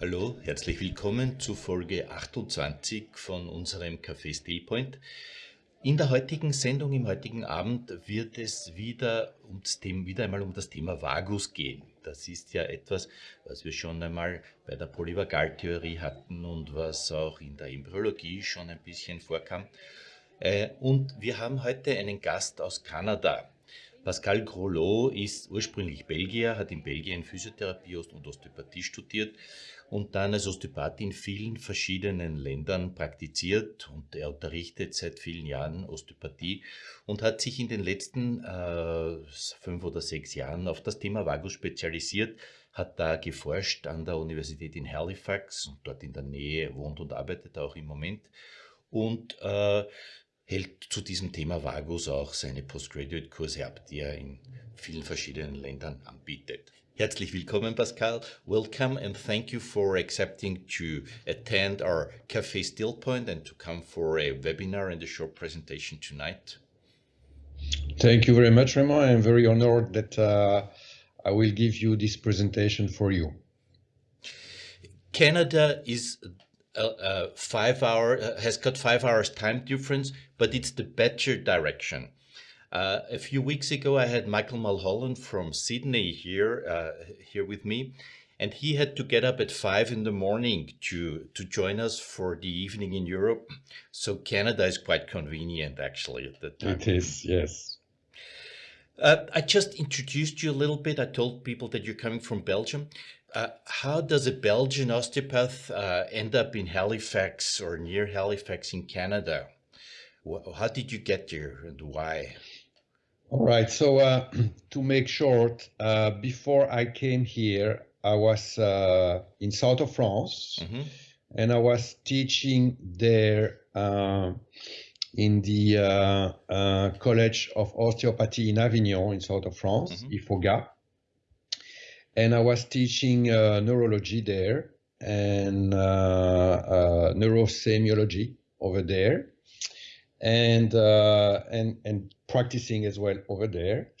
Hallo, herzlich willkommen zu Folge 28 von unserem Café Stillpoint. In der heutigen Sendung, im heutigen Abend, wird es wieder, ums Thema, wieder einmal um das Thema Vagus gehen. Das ist ja etwas, was wir schon einmal bei der Polyvagaltheorie hatten und was auch in der Embryologie schon ein bisschen vorkam. Äh, und wir haben heute einen Gast aus Kanada. Pascal Grolot ist ursprünglich Belgier, hat in Belgien Physiotherapie und Osteopathie studiert und dann als Osteopath in vielen verschiedenen Ländern praktiziert und er unterrichtet seit vielen Jahren Osteopathie und hat sich in den letzten äh, fünf oder sechs Jahren auf das Thema Vagus spezialisiert, hat da geforscht an der Universität in Halifax und dort in der Nähe wohnt und arbeitet auch im Moment und äh, hält zu diesem Thema Vagus auch seine Postgraduate-Kurse ab, die er in vielen verschiedenen Ländern anbietet. Herzlich willkommen, Pascal. Welcome and thank you for accepting to attend our Café Stillpoint and to come for a webinar and a short presentation tonight. Thank you very much, Raymond. I'm very honored that uh, I will give you this presentation for you. Canada is uh, five hour uh, has got five hours time difference, but it's the better direction. Uh, a few weeks ago, I had Michael Mulholland from Sydney here uh, here with me, and he had to get up at five in the morning to to join us for the evening in Europe. So Canada is quite convenient, actually, at that time. It is, yes. Uh, I just introduced you a little bit. I told people that you're coming from Belgium. Uh, how does a Belgian osteopath uh, end up in Halifax or near Halifax in Canada? How did you get there and why? All right. So uh, to make short, uh, before I came here, I was uh, in south of France, mm -hmm. and I was teaching there uh, in the College of Osteopathy in Avignon, in south of France, mm -hmm. IFOGA and I was teaching uh, neurology there and uh, uh, neurosemiology over there, and uh, and and practicing as well over there,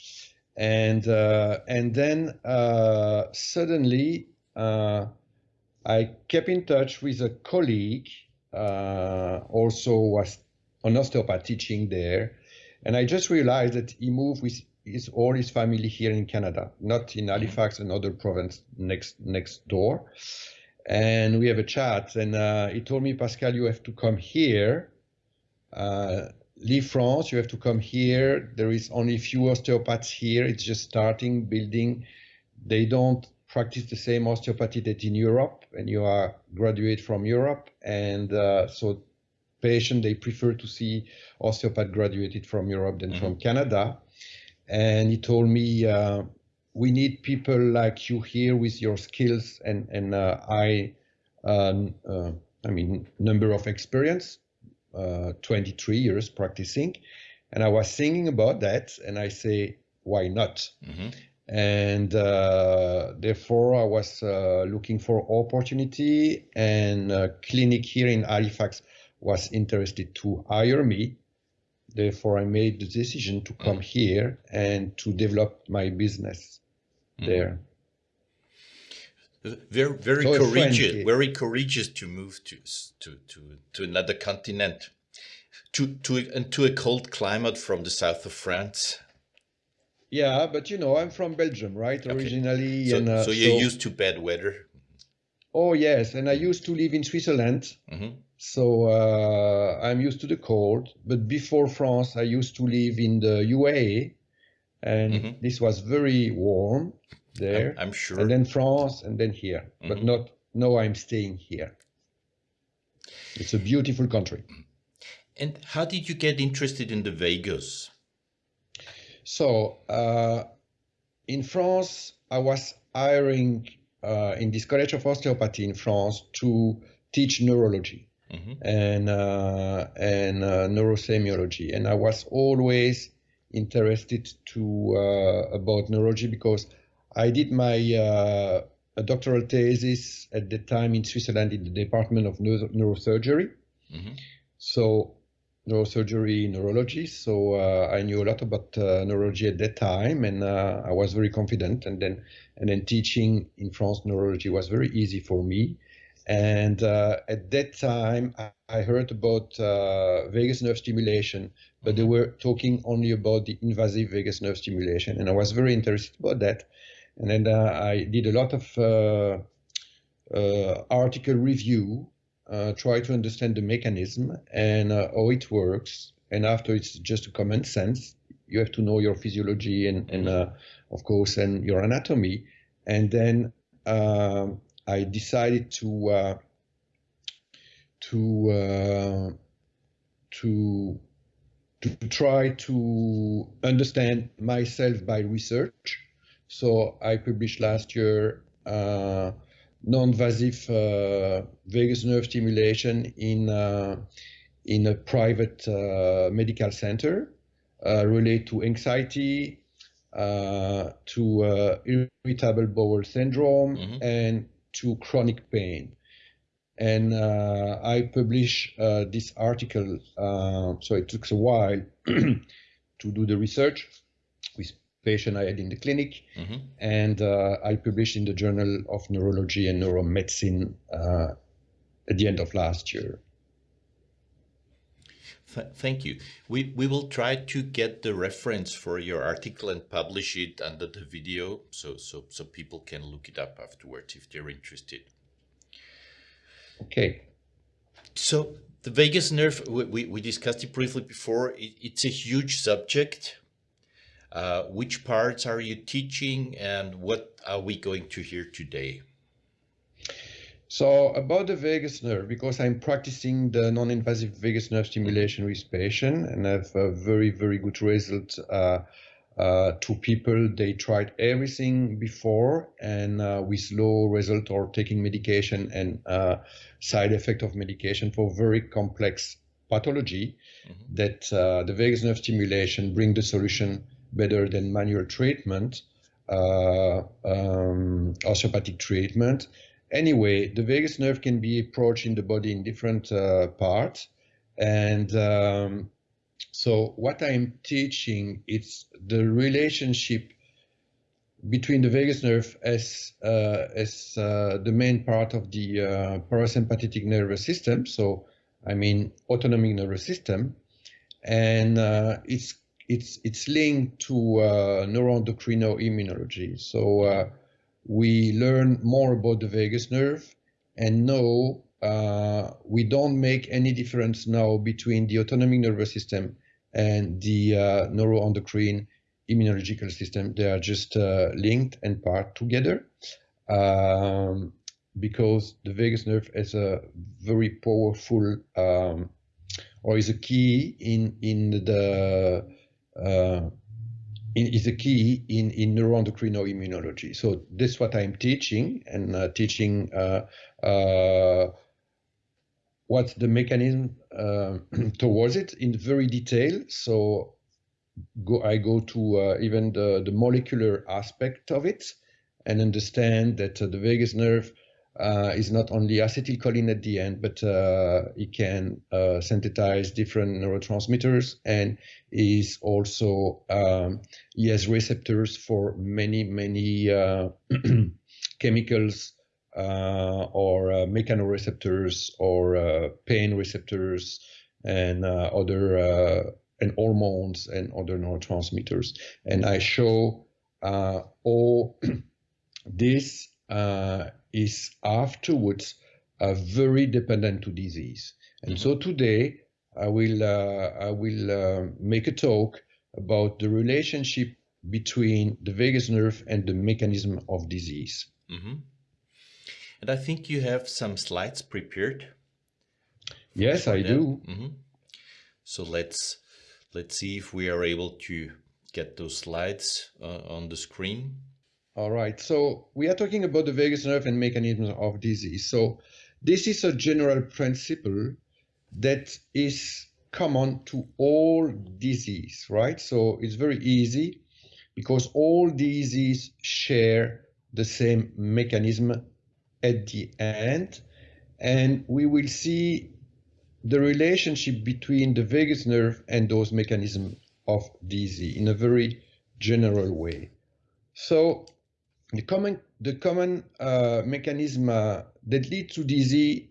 and uh, and then uh, suddenly I kept in touch with a colleague, also was an osteopath teaching there, and I just realized that he moved with his all his family here in Canada, not in Halifax, another province next next door. And we have a chat, and uh, he told me, Pascal, you have to come here. Uh, leave France, you have to come here. There is only few osteopaths here. It's just starting building. They don't practice the same osteopathy that in Europe, and you are graduate from Europe, and uh, so patient they prefer to see osteopath graduated from Europe than mm -hmm. from Canada and he told me uh, we need people like you here with your skills and and uh, I um, uh, I mean number of experience uh, 23 years practicing and I was thinking about that and I say why not mm-hmm. and uh, therefore I was uh, looking for opportunity and clinic here in Halifax was interested to hire me Therefore, I made the decision to come mm. here and to develop my business mm. there. Very, very so courageous. Very courageous to move to to to to another continent, to to and to a cold climate from the south of France. Yeah, but you know, I'm from Belgium, right? Okay. Originally, so, and, uh, so you're so, used to bad weather. Oh yes, and I used to live in Switzerland. Mm -hmm. So uh, I'm used to the cold. But before France, I used to live in the UAE, and mm-hmm. this was very warm there. I'm, I'm, sure. And then France, and then here. Mm-hmm. But not now. I'm staying here. It's a beautiful country. And how did you get interested in the vagus? So uh, in France, I was hiring uh, in this College of Osteopathy in France to teach neurology mm-hmm. and uh, and uh, neurosemiology. And I was always interested to uh, about neurology because I did my uh, a doctoral thesis at the time in Switzerland in the Department of Neuro- Neurosurgery. Mm-hmm. So neurosurgery, neurology, so uh, I knew a lot about uh, neurology at that time, and uh, I was very confident. And then, and then teaching in France neurology was very easy for me. And uh, at that time, I, I heard about uh, vagus nerve stimulation, but they mm-hmm. were talking only about the invasive vagus nerve stimulation, and I was very interested about that. And then uh, I did a lot of article review uh, try to understand the mechanism and uh, how it works. And after it's just a common sense, you have to know your physiology and, and uh, of course, and your anatomy. And then um, I decided to uh, to uh, to to try to understand myself by research. So I published last year uh, non-invasive uh, vagus nerve stimulation in uh, in a private uh, medical center related to anxiety, to irritable bowel syndrome, mm-hmm. and to chronic pain and uh, I published uh, this article. Uh, so it took a while to do the research patient I had in the clinic, mm-hmm. and uh, I published in the Journal of Neurology and Neuromedicine uh, at the end of last year. thank you. We, we will try to get the reference for your article and publish it under the video so, so, so people can look it up afterwards if they're interested. Okay. So the vagus nerve, we, we discussed it briefly before. It, it's a huge subject. Uh, which parts are you teaching and what are we going to hear today? So about the vagus nerve, because I'm practicing the non-invasive vagus nerve stimulation with patients and have a very, very good result uh, uh, to people. They tried everything before and uh, with low result or taking medication and uh, side effect of medication for very complex pathology mm-hmm. that uh, the vagus nerve stimulation bring the solution better than manual treatment, uh, um, osteopathic treatment. Anyway, the vagus nerve can be approached in the body in different uh, parts. And um, so what I'm teaching is the relationship between the vagus nerve as uh, as uh, the main part of the uh, parasympathetic nervous system. So I mean autonomic nervous system, and uh, it's it's it's linked to uh, neuroendocrino-immunology. So uh, we learn more about the vagus nerve, and now uh, we don't make any difference now between the autonomic nervous system and the neuroendocrine immunological system. They are just linked and part together. Um, because the vagus nerve is a very powerful um, or is a key in in the is a key in, in neuroendocrino-immunology. So this is what I'm teaching and uh, teaching uh, uh, what's the mechanism uh, towards it in very detail. So go, I go to uh, even the, the molecular aspect of it and understand that uh, the vagus nerve uh, is not only acetylcholine at the end, but uh, it can uh, synthesize different neurotransmitters and is also um, he has receptors for many many uh, chemicals uh, or uh, mechanoreceptors or pain receptors and other and hormones and other neurotransmitters. And I show all this is afterwards uh, very dependent to disease. And mm-hmm. so today I will uh, I will uh, make a talk about the relationship between the vagus nerve and the mechanism of disease. Mm-hmm. And I think you have some slides prepared. Yes, I do. Mm-hmm. So let's let's see if we are able to get those slides uh, on the screen. All right. So we are talking about the vagus nerve and mechanisms of disease. So this is a general principle that is common to all disease, right? So it's very easy because all disease share the same mechanism at the end. And we will see the relationship between the vagus nerve and those mechanisms of disease in a very general way. So the common the common uh, mechanism uh, that lead to DZ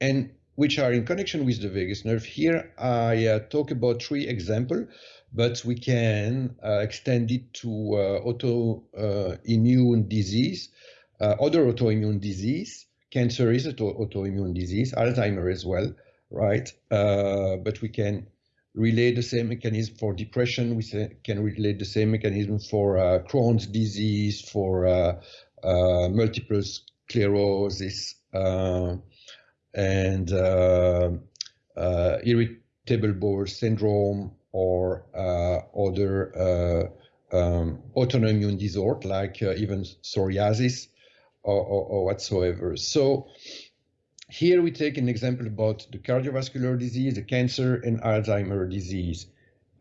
and which are in connection with the vagus nerve. Here I uh, talk about three examples, but we can uh, extend it to uh, autoimmune disease, uh, other autoimmune disease. Cancer is an autoimmune disease, Alzheimer as well, right? but we can relate the same mechanism for depression. We can relate the same mechanism for uh, Crohn's disease, for uh, uh, multiple sclerosis, and uh, uh, irritable bowel syndrome or uh, other um, autoimmune disorder like even psoriasis or, or, or whatsoever. So here we take an example about the cardiovascular disease, the cancer, and Alzheimer disease,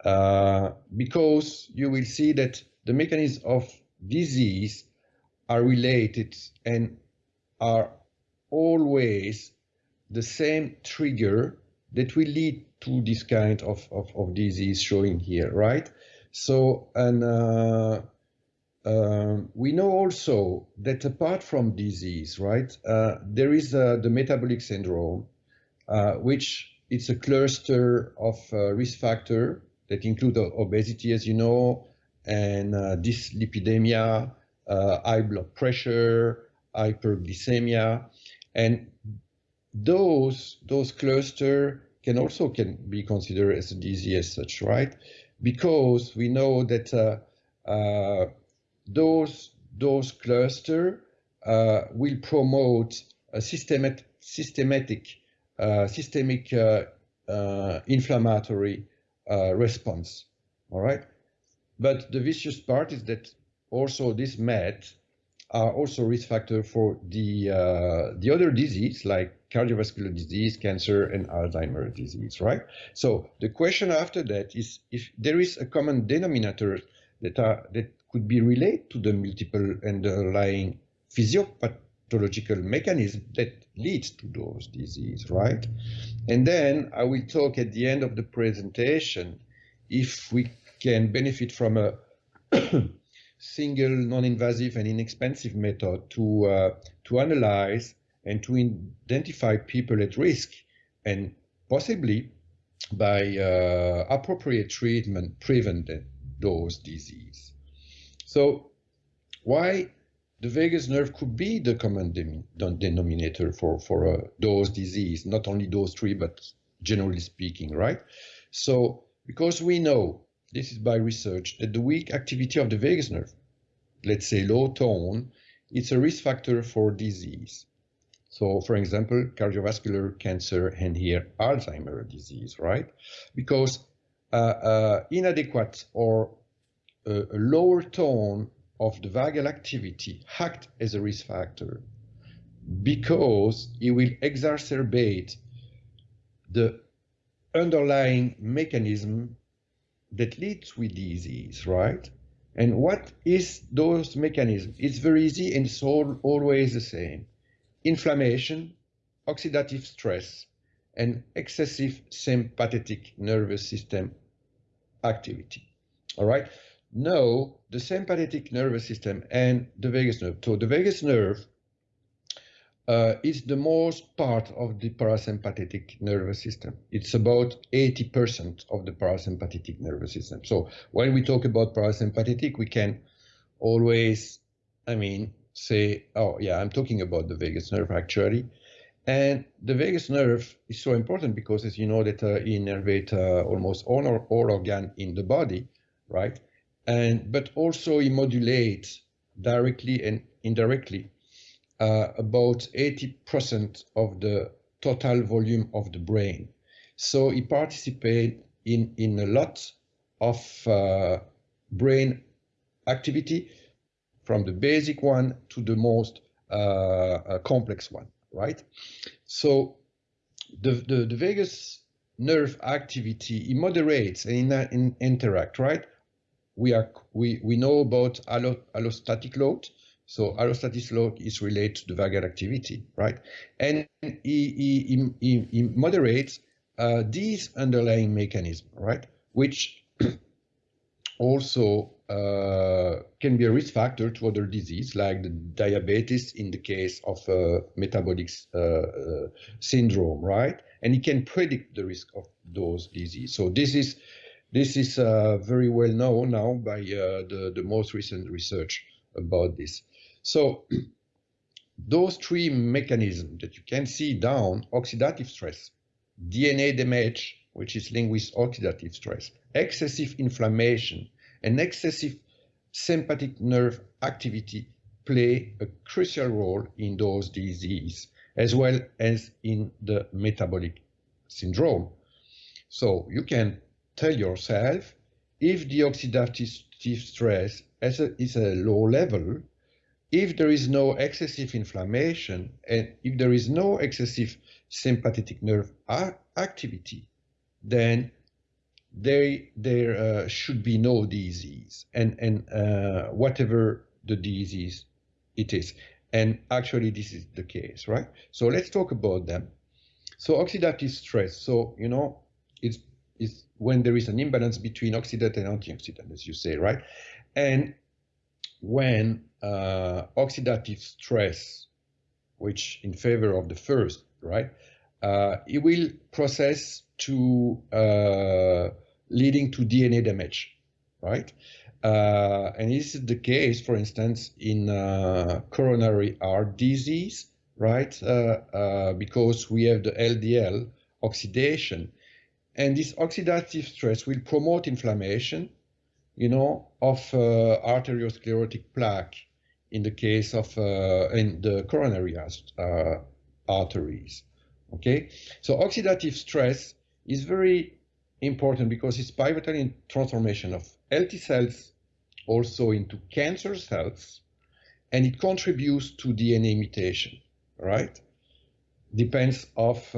uh, because you will see that the mechanisms of disease are related and are always the same trigger that will lead to this kind of, of, of disease showing here, right? So, and uh, uh, we know also that apart from disease, right, uh, there is uh, the metabolic syndrome, uh, which it's a cluster of uh, risk factor that include obesity, as you know, and dyslipidemia, high blood pressure, hyperglycemia, and those those cluster can also can be considered as a disease as such, right? Because we know that uh, uh, those those cluster uh, will promote a systematic systematic uh, systemic uh, uh, inflammatory response. All right, but the vicious part is that also this MET are also risk factor for the the other disease like cardiovascular disease, cancer, and Alzheimer's disease, right? So the question after that is if there is a common denominator that, are, that could be related to the multiple underlying physiopathological mechanism that leads to those diseases, right? And then I will talk at the end of the presentation if we can benefit from a single non-invasive and inexpensive method to, uh, to analyze and to identify people at risk and possibly by uh, appropriate treatment prevent those disease. So why the vagus nerve could be the common denominator for, for uh, those disease, not only those three, but generally speaking, right? So because we know, this is by research, that the weak activity of the vagus nerve, let's say low tone, it's a risk factor for disease. So, for example, cardiovascular cancer and here Alzheimer's disease, right? Because uh, uh, inadequate or a lower tone of the vagal activity act as a risk factor because it will exacerbate the underlying mechanism that leads with disease, right? And what is those mechanisms? It's very easy and it's all, always the same inflammation, oxidative stress, and excessive sympathetic nervous system activity. All right. Now, the sympathetic nervous system and the vagus nerve. So the vagus nerve uh, is the most part of the parasympathetic nervous system. It's about 80% of the parasympathetic nervous system. So when we talk about parasympathetic, we can always, I mean, say, oh yeah, I'm talking about the vagus nerve actually. And the vagus nerve is so important because as you know that uh, it innervates uh, almost all, all organ in the body, right? And but also it modulates directly and indirectly uh, about 80% of the total volume of the brain. So it participates in, in a lot of uh, brain activity from the basic one to the most uh, uh, complex one, right? So the, the, the, vagus nerve activity, it moderates and in, in interact, right? We, are, we, we know about allo, allostatic load. So allostatic load is related to the vagal activity, right? And it, it, it, it moderates uh, these underlying mechanisms, right, which also uh, can be a risk factor to other disease like the diabetes in the case of uh, metabolic uh, uh, syndrome, right? And it can predict the risk of those diseases. So this is this is uh, very well known now by uh, the the most recent research about this. So those three mechanisms that you can see down: oxidative stress, DNA damage, which is linked with oxidative stress, excessive inflammation, and excessive sympathetic nerve activity play a crucial role in those diseases, as well as in the metabolic syndrome. So you can tell yourself if the oxidative stress is a low level, if there is no excessive inflammation, and if there is no excessive sympathetic nerve activity, then there there uh, should be no disease. And and uh, whatever the disease it is. And actually this is the case right? So let's talk about them. So oxidative stress. So you know it's it's when there is an imbalance between oxidant and antioxidant as you say right and when uh, oxidative stress which in favor of the first right uh, it will process to uh, leading to DNA damage, right? Uh, and this is the case, for instance, in uh, coronary heart disease, right? Uh because we have the LDL oxidation. And this oxidative stress will promote inflammation, you know, of uh, arteriosclerotic plaque in the case of uh, in the coronary arteries. Okay, so oxidative stress is very important because it's pivotal in transformation of healthy cells also into cancer cells, and it contributes to DNA mutation, right? Depends of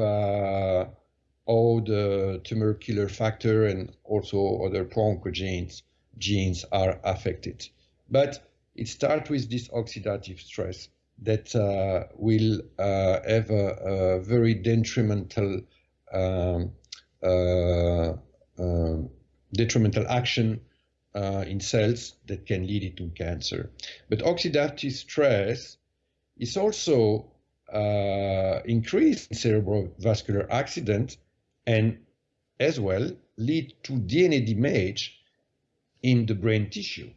how the tumor killer factor and also other pro-oncogenes genes are affected. But it starts with this oxidative stress that uh, will uh, have a, a, very detrimental um, uh, uh, detrimental action uh, in cells that can lead it to cancer. But oxidative stress is also uh, increased in cerebrovascular accident and as well lead to DNA damage in the brain tissue,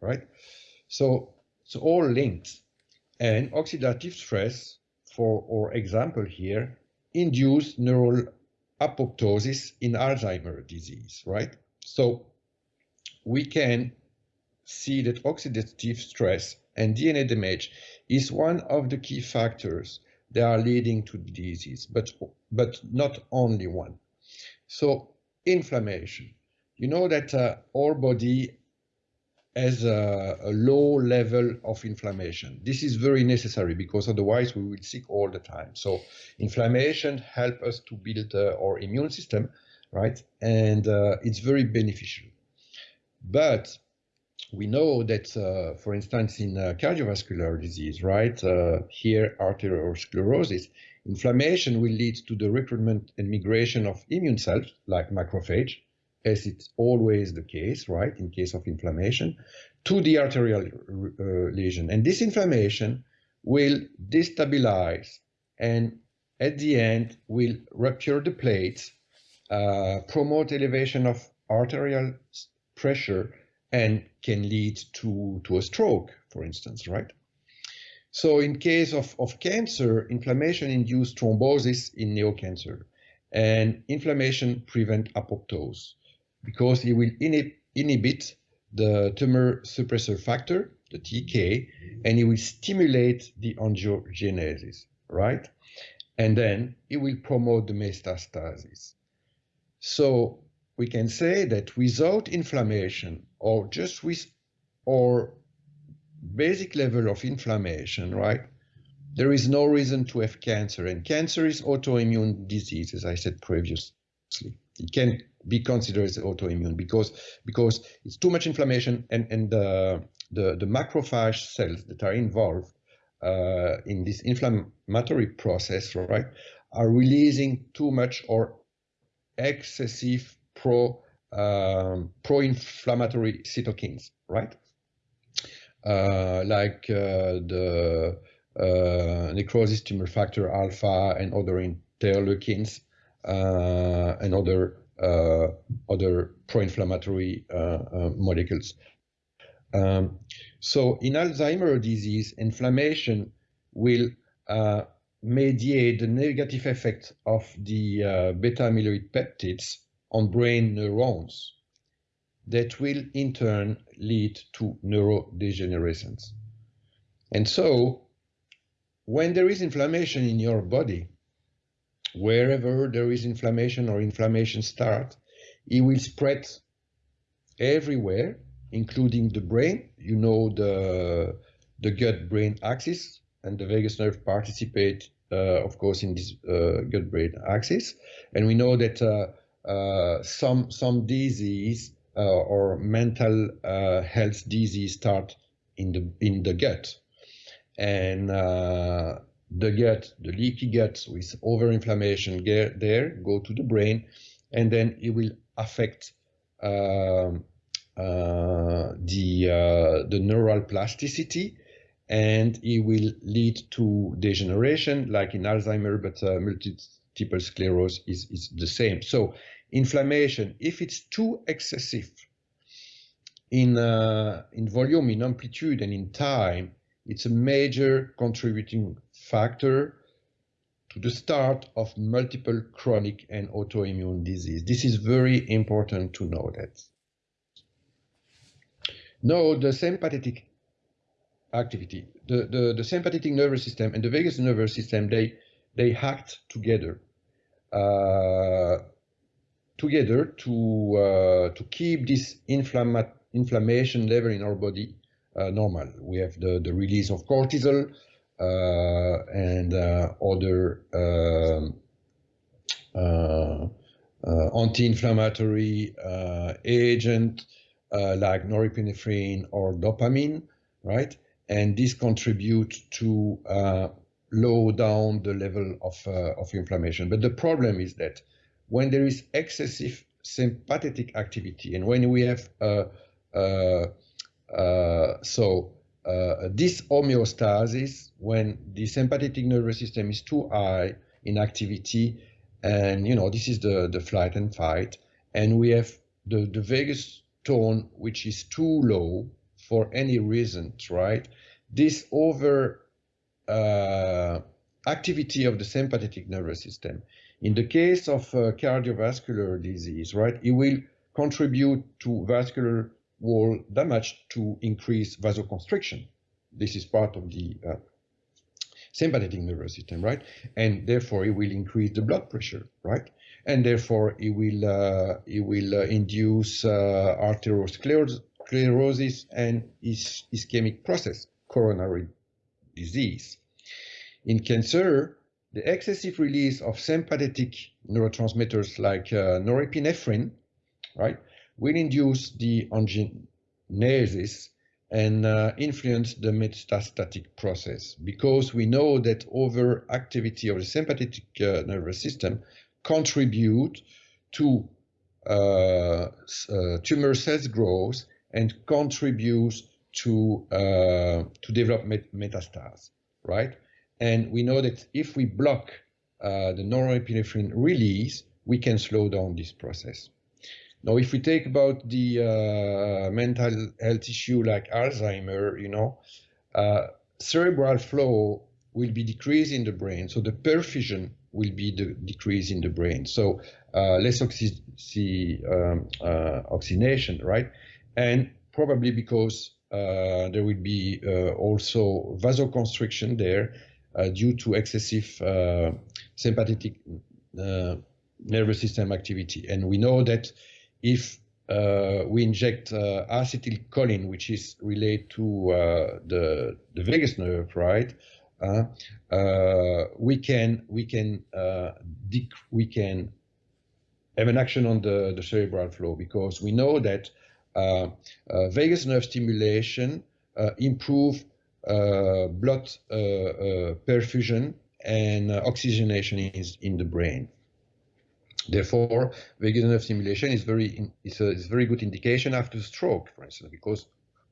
right? So it's all linked. And oxidative stress, for our example here, induce neural apoptosis in Alzheimer's disease, right? So we can see that oxidative stress and DNA damage is one of the key factors that are leading to disease, but, but not only one. So inflammation. You know that uh, our body has a, a, low level of inflammation. This is very necessary because otherwise we will sick all the time. So inflammation help us to build uh, our immune system, right? And uh, it's very beneficial. But we know that, uh, for instance, in uh, cardiovascular disease, right, uh, here arteriosclerosis, inflammation will lead to the recruitment and migration of immune cells like macrophage, as it's always the case, right, in case of inflammation, to the arterial uh, lesion. And this inflammation will destabilize and at the end will rupture the plates, uh, promote elevation of arterial pressure, and can lead to, to a stroke, for instance, right? So in case of, of cancer, inflammation induces thrombosis in neocancer, and inflammation prevent apoptosis because it will inhib inhibit the tumor suppressor factor, the TK, and it will stimulate the angiogenesis, right? And then it will promote the metastasis. So we can say that without inflammation or just with or basic level of inflammation, right, there is no reason to have cancer. And cancer is autoimmune disease, as I said previously. It can be considered as autoimmune because because it's too much inflammation and and the the, the macrophage cells that are involved uh, in this inflammatory process, right, are releasing too much or excessive pro um, pro-inflammatory cytokines, right? Uh, like uh, the uh, necrosis tumor factor alpha and other interleukins uh, and other uh, other pro-inflammatory uh, molecules. Um, so in Alzheimer disease, inflammation will mediate the negative effect of the beta amyloid peptides on brain neurons that will in turn lead to neurodegenerations. And so, when there is inflammation in your body, wherever there is inflammation or inflammation start, it will spread everywhere, including the brain. You know the the gut-brain axis, and the vagus nerve participate, uh, of course, in this uh, gut-brain axis. And we know that uh, some some disease uh, or mental uh, health disease start in the in the gut, and the gut, the leaky gut with overinflammation there go to the brain, and then it will affect um, uh, the uh, the neural plasticity, and it will lead to degeneration, like in Alzheimer, but uh, multiple sclerosis is, is the same. So inflammation, if it's too excessive in, uh, in volume, in amplitude, and in time, it's a major contributing factor to the start of multiple chronic and autoimmune disease. This is very important to know that. Now, the sympathetic activity, the, the, the sympathetic nervous system and the vagus nervous system, they, they act together. Uh, together to uh, to keep this inflammation level in our body uh, normal. We have the, the release of cortisol uh, and uh, other um, anti-inflammatory agent like norepinephrine or dopamine, right? And this contribute to low down the level of, of inflammation. But the problem is that when there is excessive sympathetic activity and when we have uh, uh, uh, so uh, this homeostasis when the sympathetic nervous system is too high in activity and you know this is the the flight and fight and we have the the vagus tone which is too low for any reason right this over uh, activity of the sympathetic nervous system in the case of uh, cardiovascular disease, right, it will contribute to vascular wall damage to increase vasoconstriction. This is part of the uh, sympathetic nervous system, right? And therefore, it will increase the blood pressure, right? And therefore, it will uh, it will uh, induce uh, arteriosclerosis and is ischemic process, coronary disease. In cancer, the excessive release of sympathetic neurotransmitters like uh, norepinephrine, right, will induce the angiogenesis and uh, influence the metastatic process because we know that overactivity of the sympathetic uh, nervous system contribute to uh, uh, tumor cells growth and contributes to uh, to develop met metastases, right? And we know that if we block uh, the norepinephrine release, we can slow down this process. Now, if we take about the uh, mental health issue like Alzheimer, you know, uh, cerebral flow will be decreased in the brain, so the perfusion will be the decrease in the brain. So uh, less oxy um, uh, oxygenation, right? And probably because uh, there will be uh, also vasoconstriction there, uh, due to excessive uh, sympathetic uh, nervous system activity. And we know that if we inject acetylcholine, which is related to the, the vagus nerve, right? We can we can we can have an action on the, the cerebral flow because we know that vagus nerve stimulation improve uh, blood uh, uh, perfusion and oxygenation is in the brain. Therefore, vagus nerve stimulation is very is a, is a very good indication after stroke, for instance, because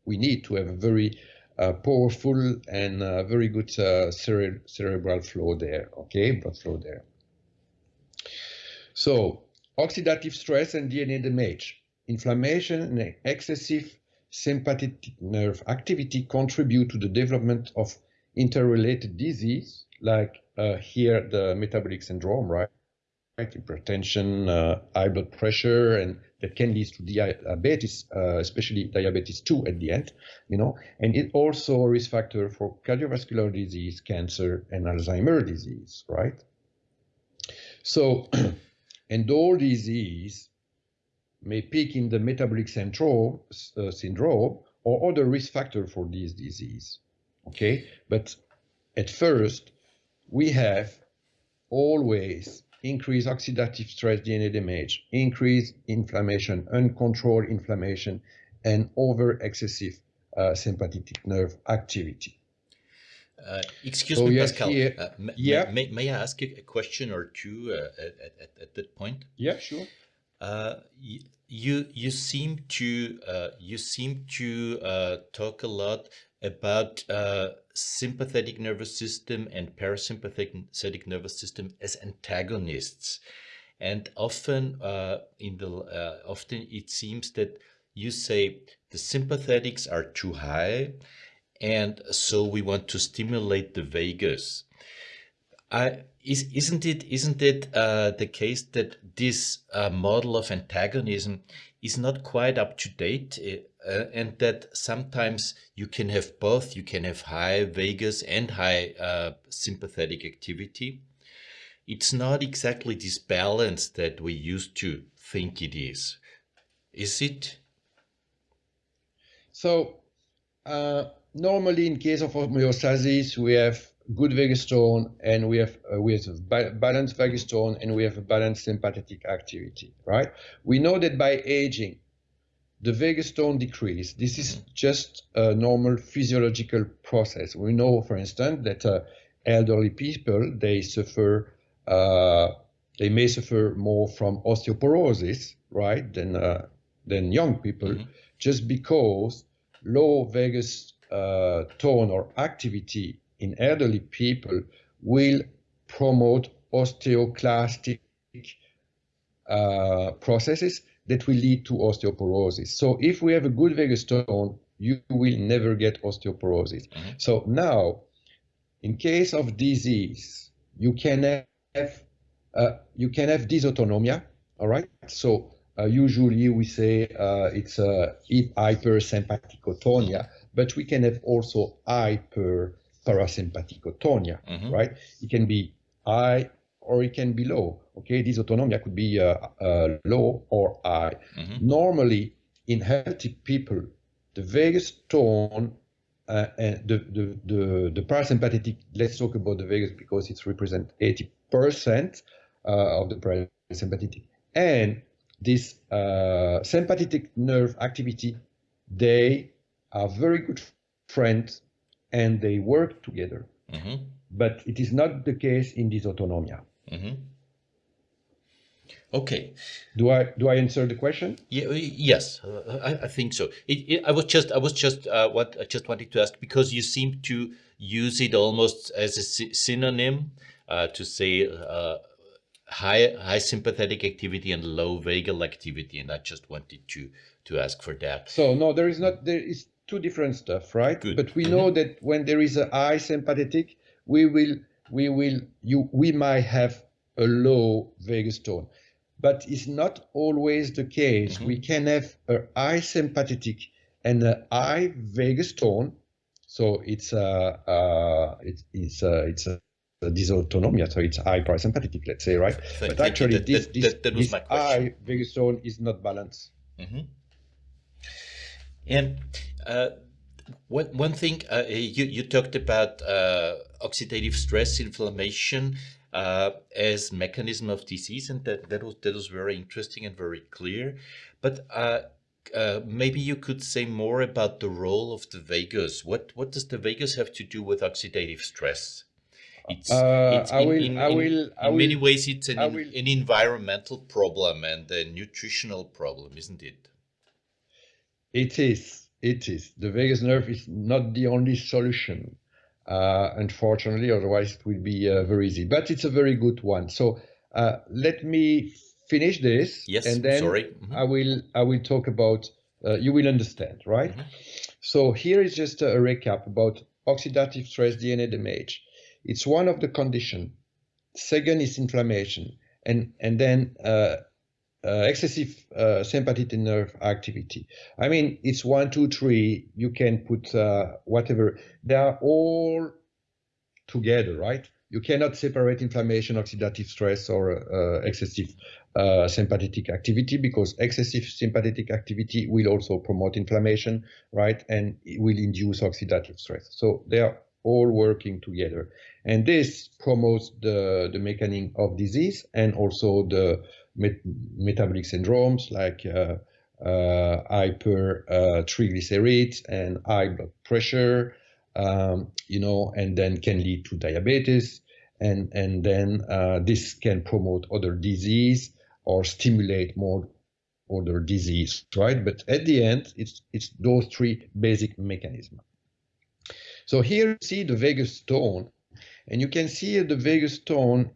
we need to have a very uh, powerful and uh, very good uh, cere cerebral flow there, okay, blood flow there. So, oxidative stress and DNA damage, inflammation and excessive sympathetic nerve activity contribute to the development of interrelated disease, like uh, here the metabolic syndrome, right? hypertension, uh, high blood pressure, and that can lead to diabetes, uh, especially diabetes 2 at the end, you know, and it also a risk factor for cardiovascular disease, cancer, and Alzheimer disease, right? So, and all disease may peak in the metabolic syndrome, uh, syndrome or other risk factor for this disease, okay? But at first, we have always increased oxidative stress DNA damage, increased inflammation, uncontrolled inflammation, and over excessive uh, sympathetic nerve activity. Uh, excuse so me, Pascal. Uh, yeah. May, may, I ask you a question or two uh, at, at, at, that point? Yeah, sure. Uh, you you seem to uh, you seem to talk a lot about uh, sympathetic nervous system and parasympathetic nervous system as antagonists. And often uh, in the uh, often it seems that you say the sympathetics are too high and so we want to stimulate the vagus. I, is, isn't it isn't it uh, the case that this uh, model of antagonism is not quite up to date uh, and that sometimes you can have both. You can have high vagus and high uh, sympathetic activity. It's not exactly this balance that we used to think it is. Is it? So uh, normally in case of homeostasis, we have good vagus tone and we have uh, we have balanced vagus tone and we have a balanced sympathetic activity, right? We know that by aging, the vagus tone decrease. This is just a normal physiological process. We know, for instance, that uh, elderly people they suffer uh, they may suffer more from osteoporosis, right, than uh, than young people, mm -hmm. just because low vagus uh, tone or activity in elderly people will promote osteoclastic uh, processes that will lead to osteoporosis. So if we have a good vagus tone, you will never get osteoporosis. Mm -hmm. So now, in case of disease, you can have uh, you can have dysautonomia. All right. So uh, usually we say uh, it's a hypersympathikotonia, but we can have also hyper parasympathikotonia. Mm -hmm. Right. It can be high or it can be low. Okay, dysautonomia could be uh, uh, low or high. Mm-hmm. Normally, in healthy people, the vagus tone uh, and the, the, the, the, parasympathetic, let's talk about the vagus because it represents 80% uh, of the parasympathetic. And this uh, sympathetic nerve activity, they are very good friends and they work together. Mm-hmm. But it is not the case in dysautonomia. Mm-hmm. Okay. Do I do I answer the question? Yeah. Yes, uh, I, I, think so. It, it, I was just I was just uh, what I just wanted to ask because you seem to use it almost as a synonym uh, to say uh, high high sympathetic activity and low vagal activity, and I just wanted to to ask for that. So no, there is not there is two different stuff, right? Good. But we mm-hmm. know that when there is a high sympathetic, we will we will you we might have a low vagus tone but it's not always the case mm-hmm. we can have a high sympathetic and a high vagus tone so it's a uh, it, it's a, it's a dysautonomia, so it's high parasympathetic, let's say, right? Thank but actually, that, this, that, that, this, this high vagus tone is not balanced. Mm-hmm. And uh, one, one thing uh, you, you talked about uh, oxidative stress inflammation uh, as mechanism of disease and that, that, was, that was very interesting and very clear. But uh, uh, maybe you could say more about the role of the vagus. What, what does the vagus have to do with oxidative stress? It's, it's in, I will, in, I will, in, many ways it's an, an environmental problem and a nutritional problem, isn't it? It is. It is. The vagus nerve is not the only solution, uh, unfortunately. Otherwise, it will be uh, very easy. But it's a very good one. So uh, let me finish this, yes, and then mm-hmm. I will I will talk about. Uh, you will understand, right? Mm-hmm. So here is just a recap about oxidative stress DNA damage. It's one of the condition. Second is inflammation, and and then uh, excessive uh, sympathetic nerve activity. I mean, it's one, two, three. You can put uh, whatever. They are all together, right? You cannot separate inflammation, oxidative stress, or uh, excessive uh, sympathetic activity because excessive sympathetic activity will also promote inflammation, right? And it will induce oxidative stress. So they are all working together. And this promotes the, the mechanism of disease and also the met metabolic syndromes like uh, uh, hypertriglycerides uh, and high blood pressure, um, you know, and then can lead to diabetes. And, and then uh, this can promote other disease or stimulate more other disease, right? But at the end, it's it's those three basic mechanisms. So here you see the vagus tone, and you can see the vagus tone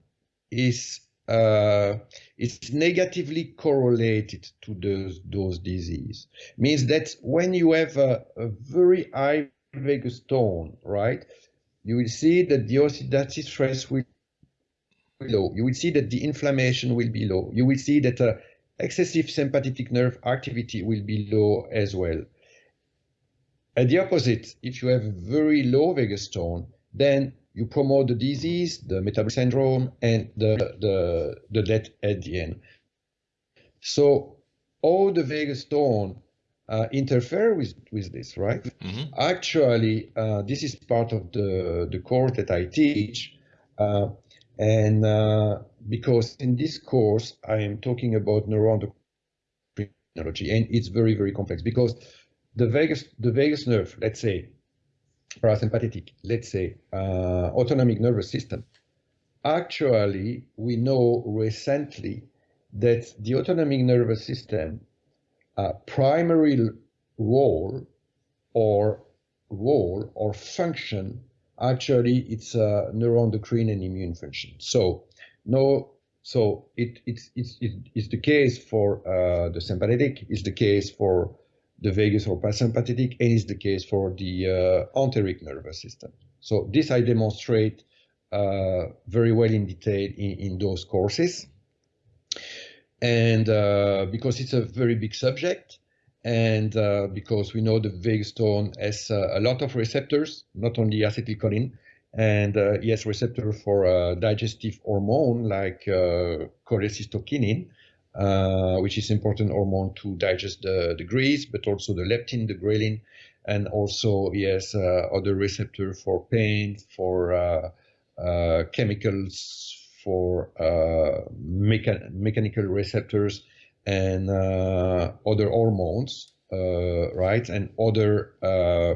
is uh, it's negatively correlated to those those disease. Means that when you have a, a very high vagus tone, right, you will see that the oxidative stress will be low. You will see that the inflammation will be low. You will see that uh, excessive sympathetic nerve activity will be low as well. At the opposite, if you have a very low vagus tone, then you promote the disease, the metabolic syndrome, and the, the, the death at the end. So all the vagus tone uh, interfere with, with this, right? Mm-hmm. Actually, uh, this is part of the, the course that I teach. Uh, and uh, because in this course, I am talking about neuroendocrinology, and it's very, very complex because the vagus, the vagus nerve, let's say, parasympathetic, let's say, uh, autonomic nervous system, actually, we know recently that the autonomic nervous system uh, primary role or role or function actually it's a neuroendocrine and immune function. So no, so it, it's, it's, it's the case for uh, the sympathetic, it's the case for the vagus or parasympathetic, and it's the case for the uh, enteric nervous system. So this I demonstrate uh, very well in detail in, in those courses. And uh, because it's a very big subject, and uh, because we know the vagus tone has uh, a lot of receptors, not only acetylcholine, and uh, yes, receptor for uh, digestive hormone like cholecystokinin, uh, which is important hormone to digest the, the grease, but also the leptin, the ghrelin, and also yes, other receptor for pain, for chemicals, for mecha mechanical receptors, and uh, other hormones, uh, right, and other uh,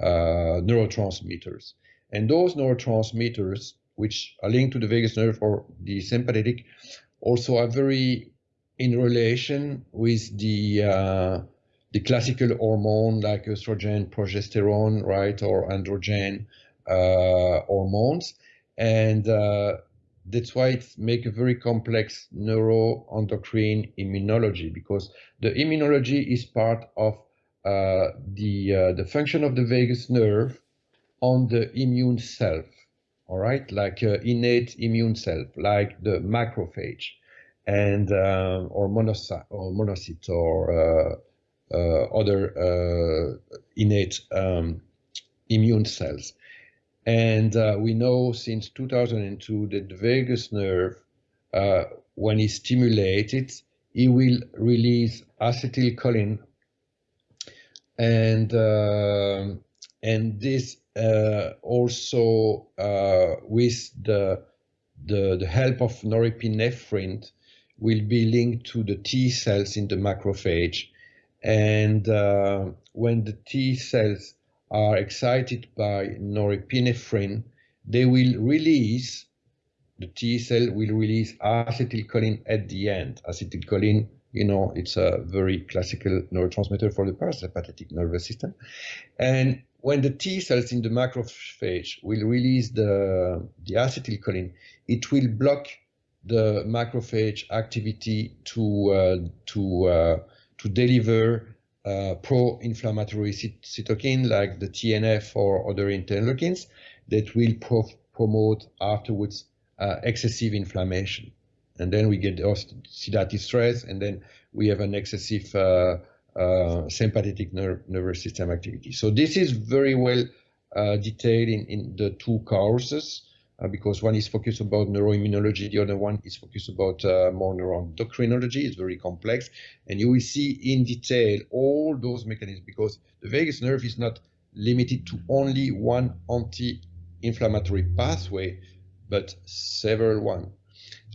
neurotransmitters. And those neurotransmitters, which are linked to the vagus nerve or the sympathetic, also are very in relation with the uh, the classical hormone like estrogen, progesterone, right, or androgen uh, hormones, and uh, that's why it make a very complex neuroendocrine immunology because the immunology is part of uh, the uh, the function of the vagus nerve on the immune self all right? Like uh, innate immune self like the macrophage and uh, or monocyte or monocyte or uh, uh, other innate um, immune cells. And uh, we know since 2002 that the vagus nerve, uh, when it's stimulated, it will release acetylcholine, and uh, and this uh, also uh, with the, the the help of norepinephrine will be linked to the T cells in the macrophage, and uh, when the T cells are excited by norepinephrine, they will release, the T cell will release acetylcholine at the end. Acetylcholine, you know, it's a very classical neurotransmitter for the parasympathetic nervous system. And when the T cells in the macrophage will release the, the acetylcholine, it will block the macrophage activity to uh, to uh, to deliver uh, pro-inflammatory cytokine like the TNF or other interleukins that will pro promote afterwards uh, excessive inflammation. And then we get oxidative stress, and then we have an excessive uh, uh, sympathetic nervous system activity. So this is very well detailed in, in the two courses because one is focused about neuroimmunology, the other one is focused about uh, more neuroendocrinology. It's very complex, and you will see in detail all those mechanisms because the vagus nerve is not limited to only one anti-inflammatory pathway, but several one.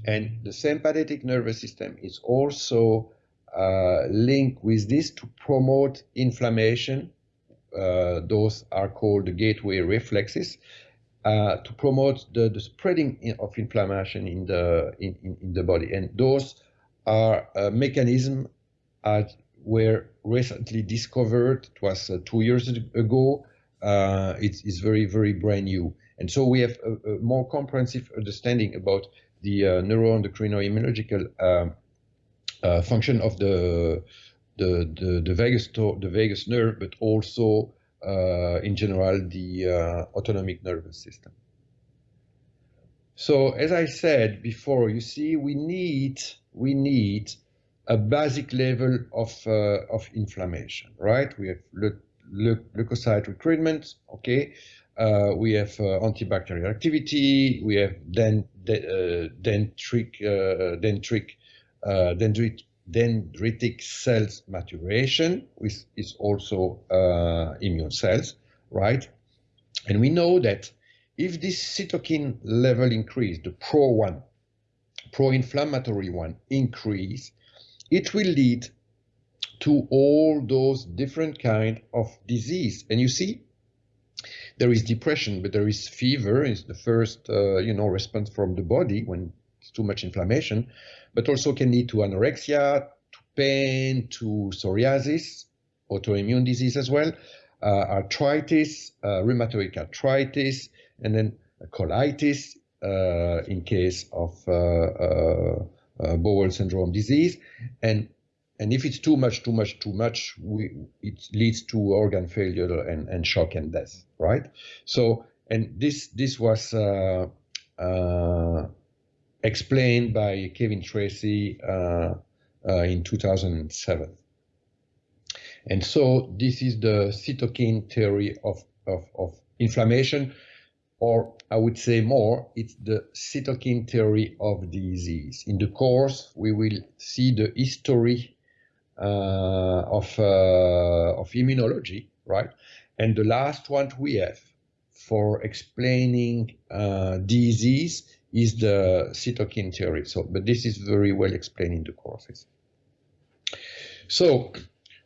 And the sympathetic nervous system is also uh, linked with this to promote inflammation. Uh, those are called the gateway reflexes uh, to promote the, the spreading of inflammation in the in, in, the body. And those are a mechanism that were recently discovered. It was uh, two years ago. Uh, it's, it's, very very brand new, and so we have a, a more comprehensive understanding about the uh, neuroendocrino-immunological um, uh, function of the the the, the vagus the vagus nerve, but also in general, the uh, autonomic nervous system. So as I said before, you see, we need we need a basic level of uh, of inflammation, right? We have le le leukocyte recruitment, okay. Uh, we have uh, antibacterial activity. We have den de uh, dendritic dendritic dendrit dendritic cells maturation, which is also uh, immune cells, right? And we know that if this cytokine level increase, the pro one, pro-inflammatory one increase, it will lead to all those different kind of disease. And you see, there is depression, but there is fever. Is the first, uh, you know, response from the body when it's too much inflammation but also can lead to anorexia, to pain, to psoriasis, autoimmune disease as well, uh, arthritis, uh, rheumatoid arthritis, and then colitis uh, in case of uh, uh, uh, bowel syndrome disease. And and if it's too much, too much, too much, we, it leads to organ failure and, and shock and death, right? So, and this this was explained by Kevin Tracey uh, uh, in 2007. And so this is the cytokine theory of, of, of inflammation, or I would say more, it's the cytokine theory of disease. In the course, we will see the history uh, of, uh, of immunology, right? And the last one we have for explaining uh, disease is the cytokine theory. So, but this is very well explained in the courses. So,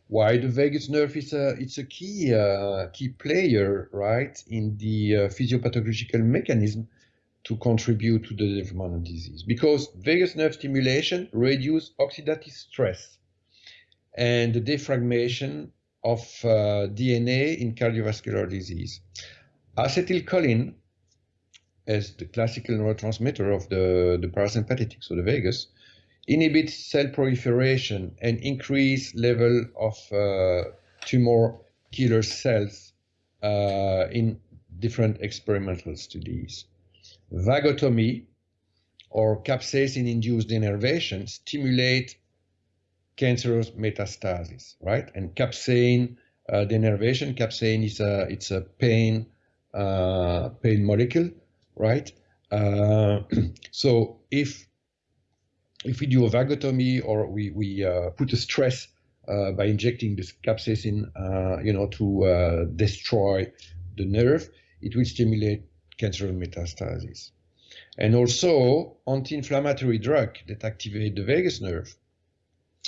why the vagus nerve is a it's a key uh, key player, right, in the uh, physiopathological mechanism to contribute to the development of disease. Because vagus nerve stimulation reduce oxidative stress and the defragmentation of uh, DNA in cardiovascular disease. Acetylcholine as the classical neurotransmitter of the, the parasympathetic, so the vagus, inhibits cell proliferation and increase level of uh, tumor killer cells uh, in different experimental studies. Vagotomy or capsaicin-induced innervation stimulate cancerous metastasis, right? And capsaicin uh, denervation, capsaicin is a it's a pain uh, pain molecule right? Uh, so if if we do a vagotomy or we we uh, put a stress uh, by injecting this capsaicin, uh, you know, to uh, destroy the nerve, it will stimulate cancerous metastasis. And also anti-inflammatory drug that activate the vagus nerve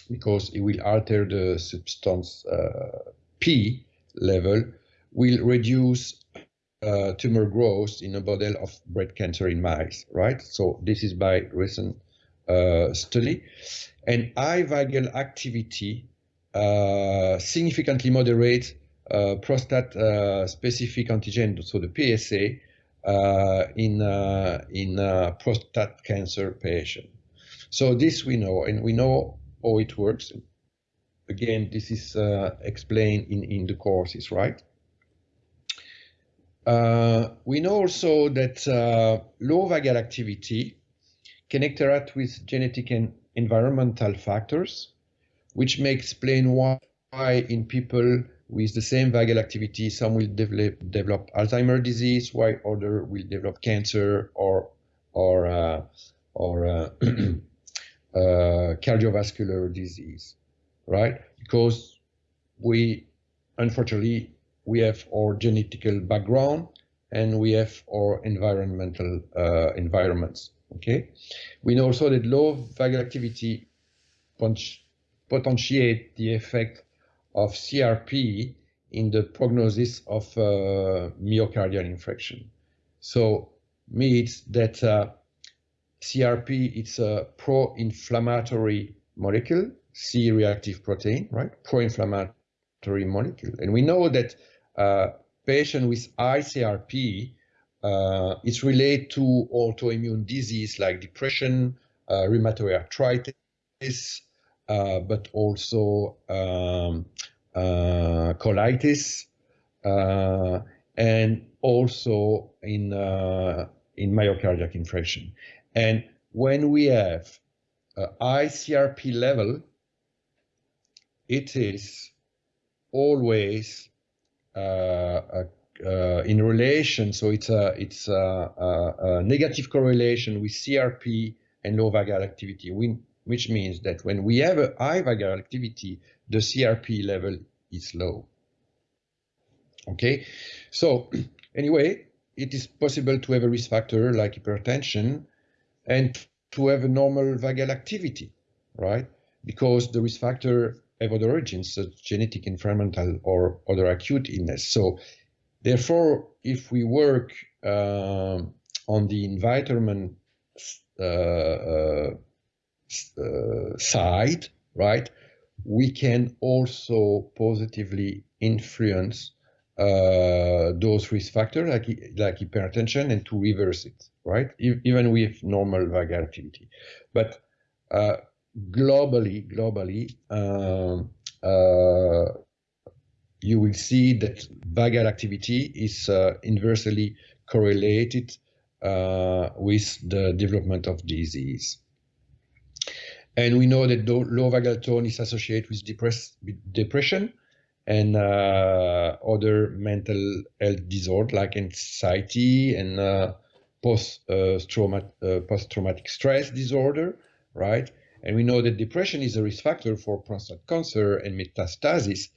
because it will alter the substance uh, P level will reduce uh, tumor growth in a model of breast cancer in mice, right? So this is by recent uh, study. And high vagal activity uh, significantly moderate uh, prostate uh, specific antigen, so the PSA, uh, in in prostate cancer patient. So this we know, and we know how it works. Again, this is explained in in the courses, right? Uh, we know also that uh, low vagal activity can interact with genetic and environmental factors, which may explain why in people with the same vagal activity, some will develop, develop Alzheimer's disease, while others will develop cancer or or uh, or uh, uh, cardiovascular disease, right? Because we unfortunately we have our genetical background and we have our environmental uh, environments. Okay, we know also that low vagal activity potentiate the effect of CRP in the prognosis of uh, myocardial infarction. So means that uh, CRP it's a pro-inflammatory molecule, C-reactive protein, right? Pro-inflammatory molecule, and we know that uh, patient with ICRP CRP uh, is related to autoimmune disease like depression, uh, rheumatoid arthritis, uh, but also um, uh, colitis, uh, and also in in myocardial infarction. And when we have high level, it is always Uh, uh, in relation, so it's a it's a, a, a, negative correlation with CRP and low vagal activity, which means that when we have a high vagal activity, the CRP level is low. Okay, so anyway, it is possible to have a risk factor like hypertension and to have a normal vagal activity, right? Because the risk factor have other origins, such genetic, environmental, or other acute illness. So, therefore, if we work uh, on the environment uh, uh, uh, side, right, we can also positively influence uh, those risk factors like, like hypertension and to reverse it, right? even with normal vagal activity. But uh, globally, globally, um, uh, you will see that vagal activity is uh, inversely correlated uh, with the development of disease. And we know that low vagal tone is associated with depress depression and uh, other mental health disorders like anxiety and uh, post-traumatic uh, post stress disorder, right? And we know that depression is a risk factor for prostate cancer and metastasis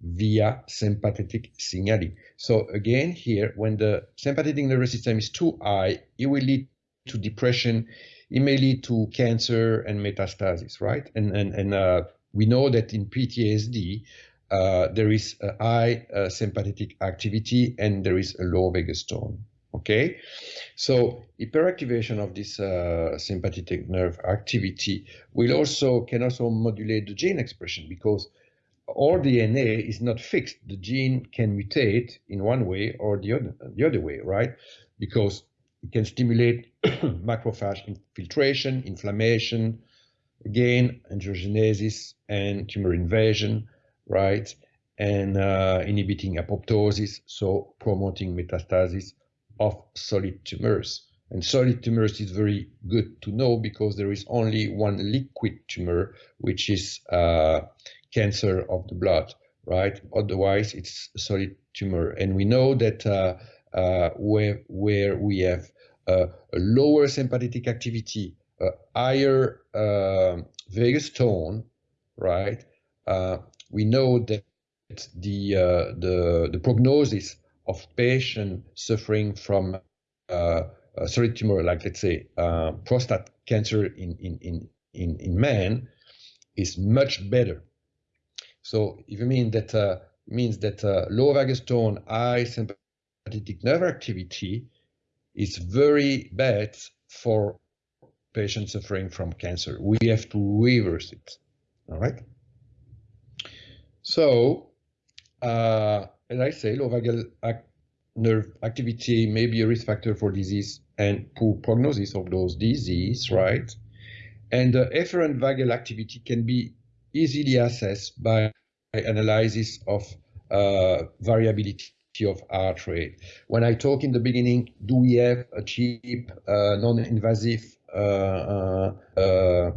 via sympathetic signaling. So again, here, when the sympathetic nervous system is too high, it will lead to depression. It may lead to cancer and metastasis, right? And and and uh, we know that in PTSD, uh, there is a high uh, sympathetic activity and there is a low vagus tone. Okay, so hyperactivation of this uh, sympathetic nerve activity will also can also modulate the gene expression because all DNA is not fixed. The gene can mutate in one way or the other, the other way, right? Because it can stimulate macrophage infiltration, inflammation, again, angiogenesis and tumor invasion, right? And uh, inhibiting apoptosis, so promoting metastasis of solid tumors. And solid tumors is very good to know because there is only one liquid tumor, which is uh, cancer of the blood, right? Otherwise, it's solid tumor. And we know that uh, uh, where, where we have uh, a lower sympathetic activity, a higher um, vagus tone, right? Uh, we know that the, uh, the, the prognosis of patients suffering from uh, solid tumor, like let's say uh, prostate cancer in, in, in, in, in men, is much better. So if you mean that uh, means that uh, low vagus tone, high sympathetic sympathetic nerve activity is very bad for patients suffering from cancer. We have to reverse it. All right. So, uh, as I say, low vagal ac nerve activity may be a risk factor for disease and poor prognosis of those disease, right? And the efferent vagal activity can be easily assessed by analysis of uh, variability of heart rate. When I talk in the beginning, do we have a cheap, uh, non-invasive, uh, uh, uh,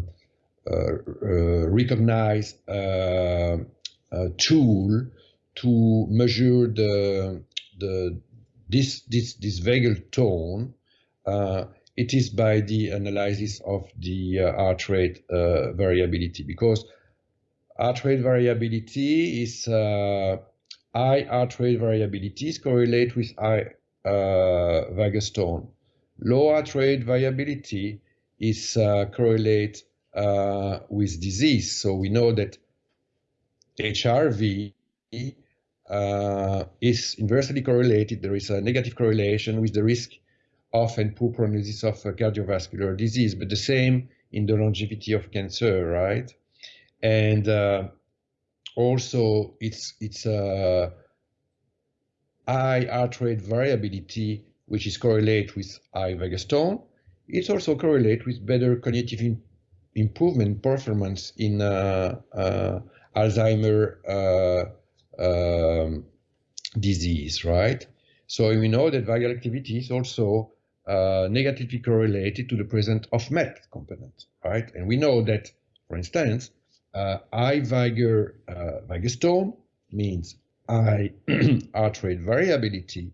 uh recognized tool to measure the the this this this vagal tone? it is by the analysis of the heart rate variability because heart rate variability is high heart rate variabilities correlate with high uh, vagus tone. Low heart rate variability is uh, correlate uh, with disease. So we know that HRV uh, is inversely correlated. There is a negative correlation with the risk of and poor prognosis of cardiovascular disease, but the same in the longevity of cancer, right? And uh, also it's it's a high heart rate variability which is correlate with high vagus tone it's also correlate with better cognitive improvement performance in uh, uh, alzheimer uh, um, disease right so we know that vagal activity is also uh, negatively correlated to the presence of MET component right and we know that for instance uh, high Viger, uh, means high heart rate variability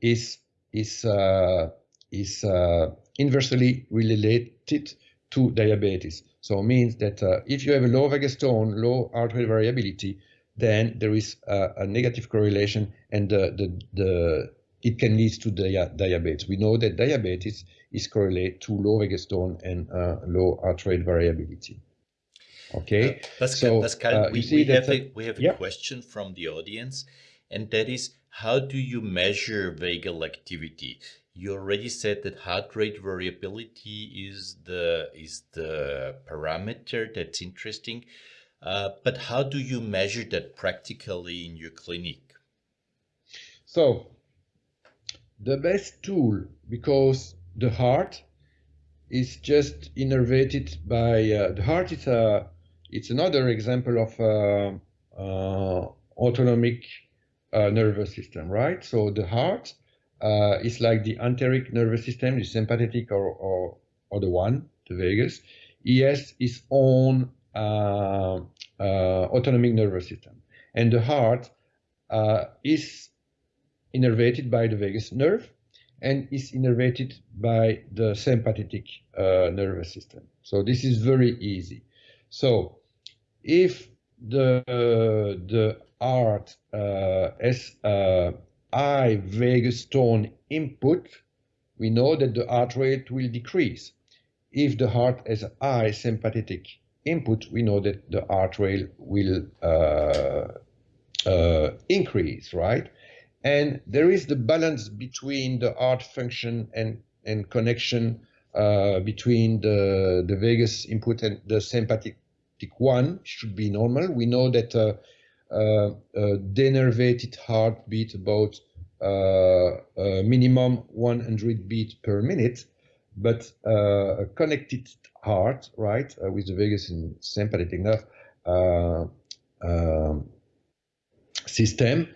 is is uh, is uh, inversely related to diabetes. So it means that uh, if you have a low vagus tone, low heart rate variability, then there is a, a negative correlation, and the, the the it can lead to dia diabetes. We know that diabetes is correlated to low vagus tone and uh, low heart rate variability. Okay. Uh, Pascal, so, Pascal uh, we, we, have a, we have a yeah. question from the audience, and that is how do you measure vagal activity? You already said that heart rate variability is the is the parameter that's interesting, uh, but how do you measure that practically in your clinic? So, the best tool because the heart is just innervated by uh, the heart is a it's another example of uh, uh, autonomic uh, nervous system, right? So the heart is like the enteric nervous system, the sympathetic or, or, or the one, the vagus. He has his own autonomic nervous system. And the heart is innervated by the vagus nerve and is innervated by the sympathetic uh, nervous system. So this is very easy. So if the the art uh, has a high vagus tone input, we know that the heart rate will decrease. If the heart has high sympathetic input, we know that the heart rate will uh, uh, increase, right? And there is the balance between the heart function and, and connection uh, between the, the vagus input and the sympathetic one should be normal. We know that uh, uh, denervated heartbeat about uh, minimum 100 beat per minute, but a connected heart, right, with the vagus and sympathetic nerve um, system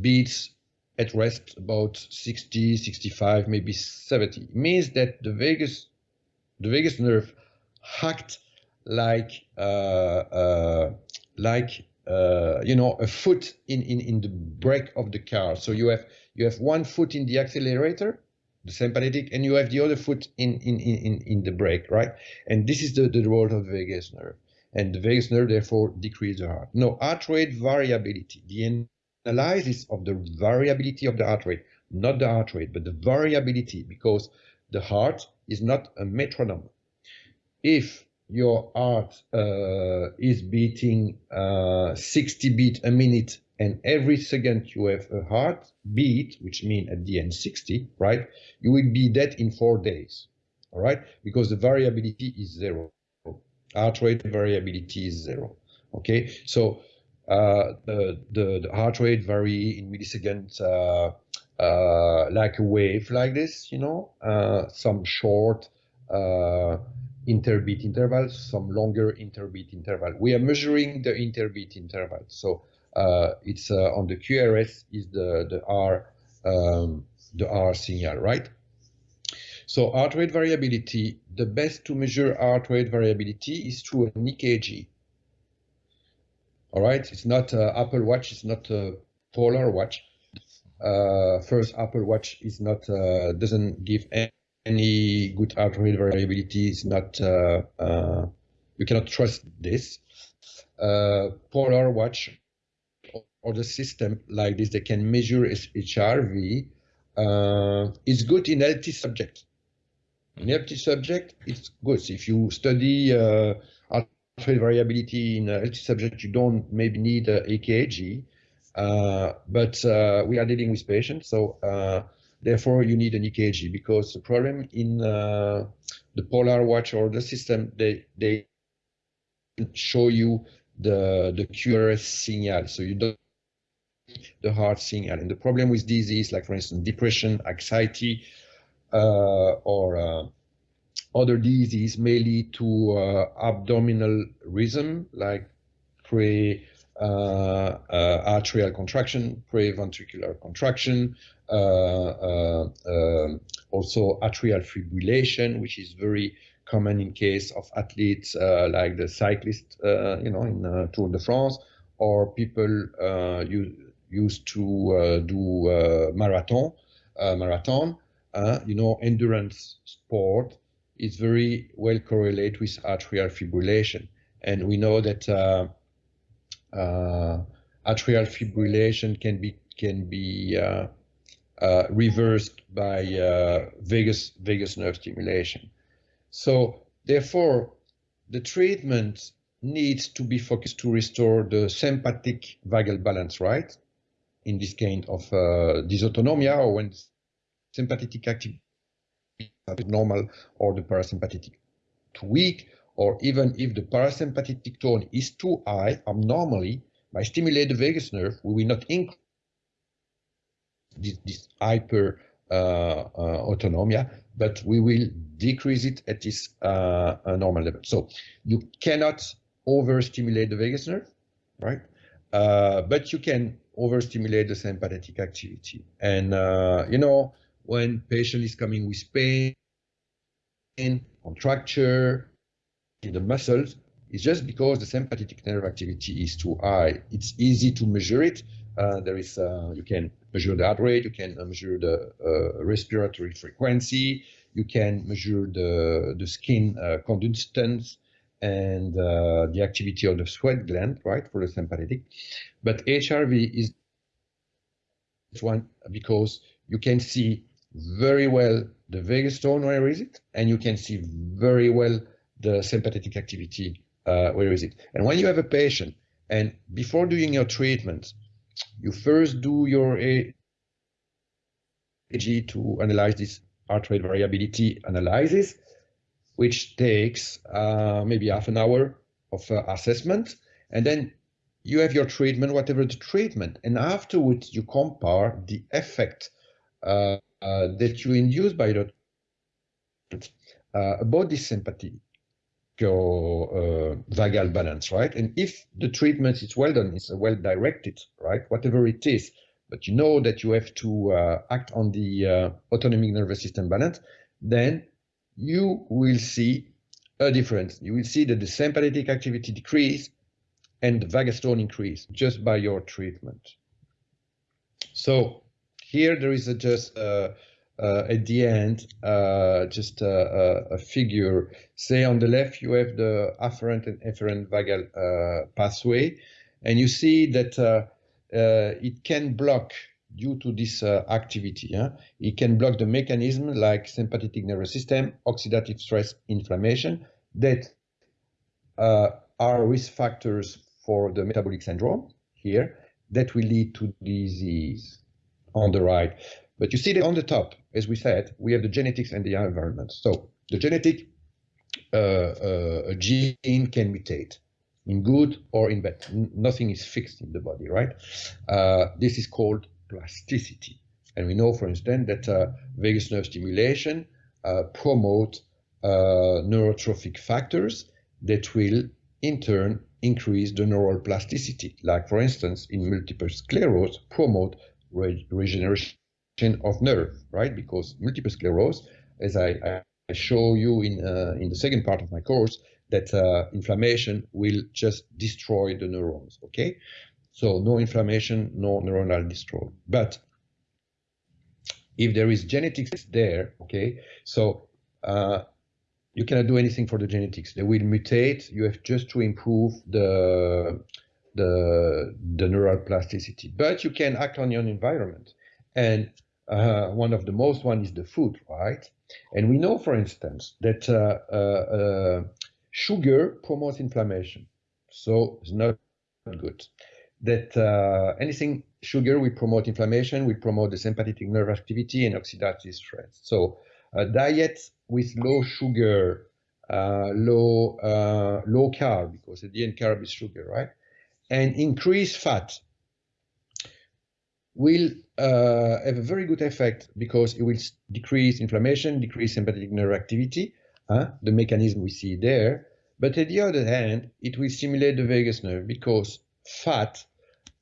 beats at rest about 60, 65, maybe 70. It means that the vagus, the vagus nerve hacked like uh, uh, like uh, you know a foot in, in in the brake of the car. So you have you have one foot in the accelerator, the sympathetic, and you have the other foot in in in in the brake, right? And this is the the role of the vagus nerve, and the vagus nerve therefore decrease the heart. No heart rate variability. The analysis of the variability of the heart rate, not the heart rate, but the variability, because the heart is not a metronome. If your heart uh, is beating uh, 60 beat a minute and every second you have a heartbeat, which means at the end 60, right? You will be dead in four days, all right? Because the variability is zero. Heart rate variability is zero, okay? So uh, the, the, the, heart rate vary in milliseconds uh, uh, like a wave like this, you know, uh, some short uh, interbeat intervals, some longer interbeat interval. We are measuring the interbeat interval. So it's uh, on the QRS is the the R um, the R signal, right? So heart rate variability, the best to measure heart rate variability is through an EKG. All right, it's not Apple Watch, it's not a Polar Watch. Uh, first, Apple Watch is not uh, doesn't give any good heart rate variability. It's not uh, you cannot trust this. Polar Watch or the system like this, they can measure HRV, uh, is good in healthy subjects. In healthy subject, it's good. If you study uh, heart rate variability in a healthy subject, you don't maybe need a EKG, uh, but uh, we are dealing with patients, so uh, therefore you need an EKG because the problem in uh, the Polar Watch or the system, they they show you the the QRS signal, so you don't the heart signal. And the problem with disease, like for instance, depression, anxiety, uh, or uh, other disease may lead to uh, abdominal rhythm, like pre uh, uh, atrial contraction, pre-ventricular contraction, uh, um, also atrial fibrillation, which is very common in case of athletes like the cyclist, you know, in Tour de France, or people use used to uh, do uh, marathon, uh, marathon. you know, endurance sport is very well correlated with atrial fibrillation, and we know that atrial fibrillation can be can be reversed by vagus vagus nerve stimulation. So therefore, the treatment needs to be focused to restore the sympathetic vagal balance, right? In this kind of uh, dysautonomia or when sympathetic activity is normal or the parasympathetic too weak, or even if the parasympathetic tone is too high abnormally, by stimulating the vagus nerve, we will not increase this, this hyper uh, uh, autonomia, but we will decrease it at this uh, normal level. So you cannot overstimulate the vagus nerve, right? Uh, but you can overstimulate the sympathetic activity. And, uh, you know, when patient is coming with pain, contracture in the muscles, it's just because the sympathetic nerve activity is too high. It's easy to measure it. Uh, there is, uh, you can measure the heart rate, you can measure the uh, respiratory frequency, you can measure the, the skin uh, conductance, and uh, the activity of the sweat gland, right, for the sympathetic. But HRV is one because you can see very well the vagus tone, where is it? And you can see very well the sympathetic activity, uh, where is it? And when you have a patient, and before doing your treatment, you first do your EKG to analyze this heart rate variability analysis, which takes uh, maybe half an hour of uh, assessment. And then you have your treatment, whatever the treatment. And afterwards, you compare the effect uh, uh that you induce by the uh, about this sympathy uh, vagal balance, right? And if the treatment is well done, it's well directed, right? Whatever it is, but you know that you have to act on the autonomic nervous system balance, then you will see a difference. You will see that the sympathetic activity decrease and the vagus tone increase just by your treatment. So here there is a just uh, uh, at the end uh, just a, a, figure. Say on the left you have the afferent and efferent vagal uh, pathway, and you see that uh, uh, it can block due to this uh, activity. Yeah? It can block the mechanism like sympathetic nervous system, oxidative stress, inflammation that uh, are risk factors for the metabolic syndrome here. that will lead to disease on the right. But you see that on the top, as we said, we have the genetics and the environment. So the genetic uh, uh, gene can mutate in good or in bad. nothing is fixed in the body, right? Uh, this is called plasticity. And we know, for instance, that uh, vagus nerve stimulation uh, promote uh, neurotrophic factors that will, in turn, increase the neural plasticity. Like, for instance, in multiple sclerosis, promote re regeneration of nerve, right? Because multiple sclerosis, as I, I show you in uh, in the second part of my course, that uh, inflammation will just destroy the neurons. Okay, so no inflammation, no neuronal destroy. But if there is genetics there, okay, so uh, you cannot do anything for the genetics. They will mutate. You have just to improve the the the neural plasticity. But you can act on your environment, and uh, one of the most one is the food, right? And we know, for instance, that uh, uh, uh sugar promotes inflammation, so it's not good. That uh, anything sugar will promote inflammation, will promote the sympathetic nerve activity and oxidative stress. So a diet with low sugar, uh, low uh, low carb, because at the end carb is sugar, right? And increased fat will uh, have a very good effect because it will decrease inflammation, decrease sympathetic nerve activity, uh, the mechanism we see there. But at the other hand, it will stimulate the vagus nerve because fat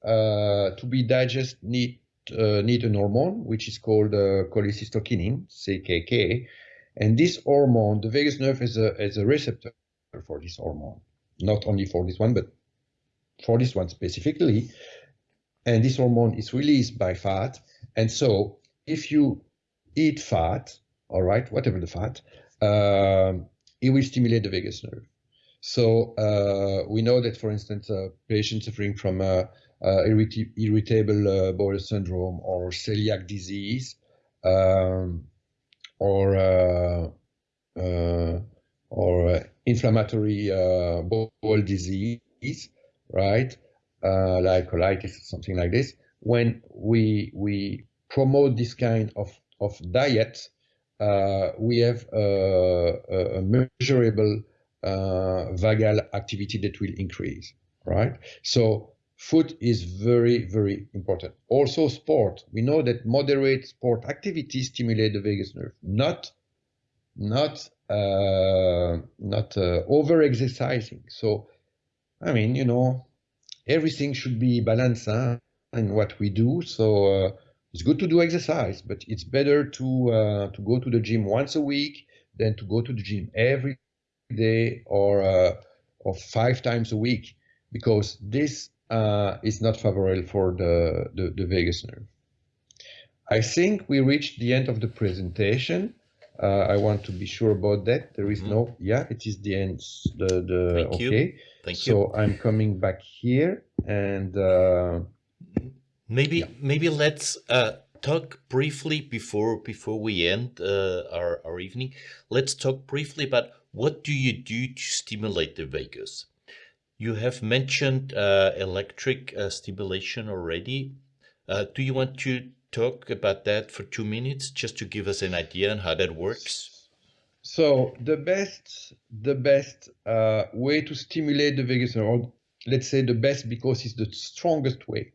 uh, to be digested need uh, need an hormone which is called uh, cholecystokinin, CKK, and this hormone, the vagus nerve is a is a receptor for this hormone, not only for this one, but for this one specifically. And this hormone is released by fat, and so if you eat fat, all right, whatever the fat, um, it will stimulate the vagus nerve. So uh, we know that, for instance, uh, patients suffering from uh, uh, irritable uh, bowel syndrome or celiac disease um, or or inflammatory bowel disease, right? like colitis, or something like this. When we we promote this kind of of diet, uh, we have a, a measurable vagal activity that will increase, right? So food is very, very important. Also sport. We know that moderate sport activity stimulate the vagus nerve, not, not, uh, not uh, over exercising. So, I mean, you know, everything should be balanced huh, in what we do. So uh, it's good to do exercise, but it's better to uh, to go to the gym once a week than to go to the gym every day or uh, or five times a week because this uh, is not favorable for the, the, the, vagus nerve. I think we reached the end of the presentation. Uh, I want to be sure about that. There is mm -hmm. no, yeah, it is the end. The, the, Thank okay. You. Thank so you. I'm coming back here and uh, maybe yeah. maybe let's uh, talk briefly before before we end uh, our, our evening. Let's talk briefly about what do you do to stimulate the vagus. You have mentioned uh, electric uh, stimulation already. Uh, do you want to talk about that for two minutes, just to give us an idea on how that works? So the best, the best uh, way to stimulate the vagus nerve, let's say the best because it's the strongest way.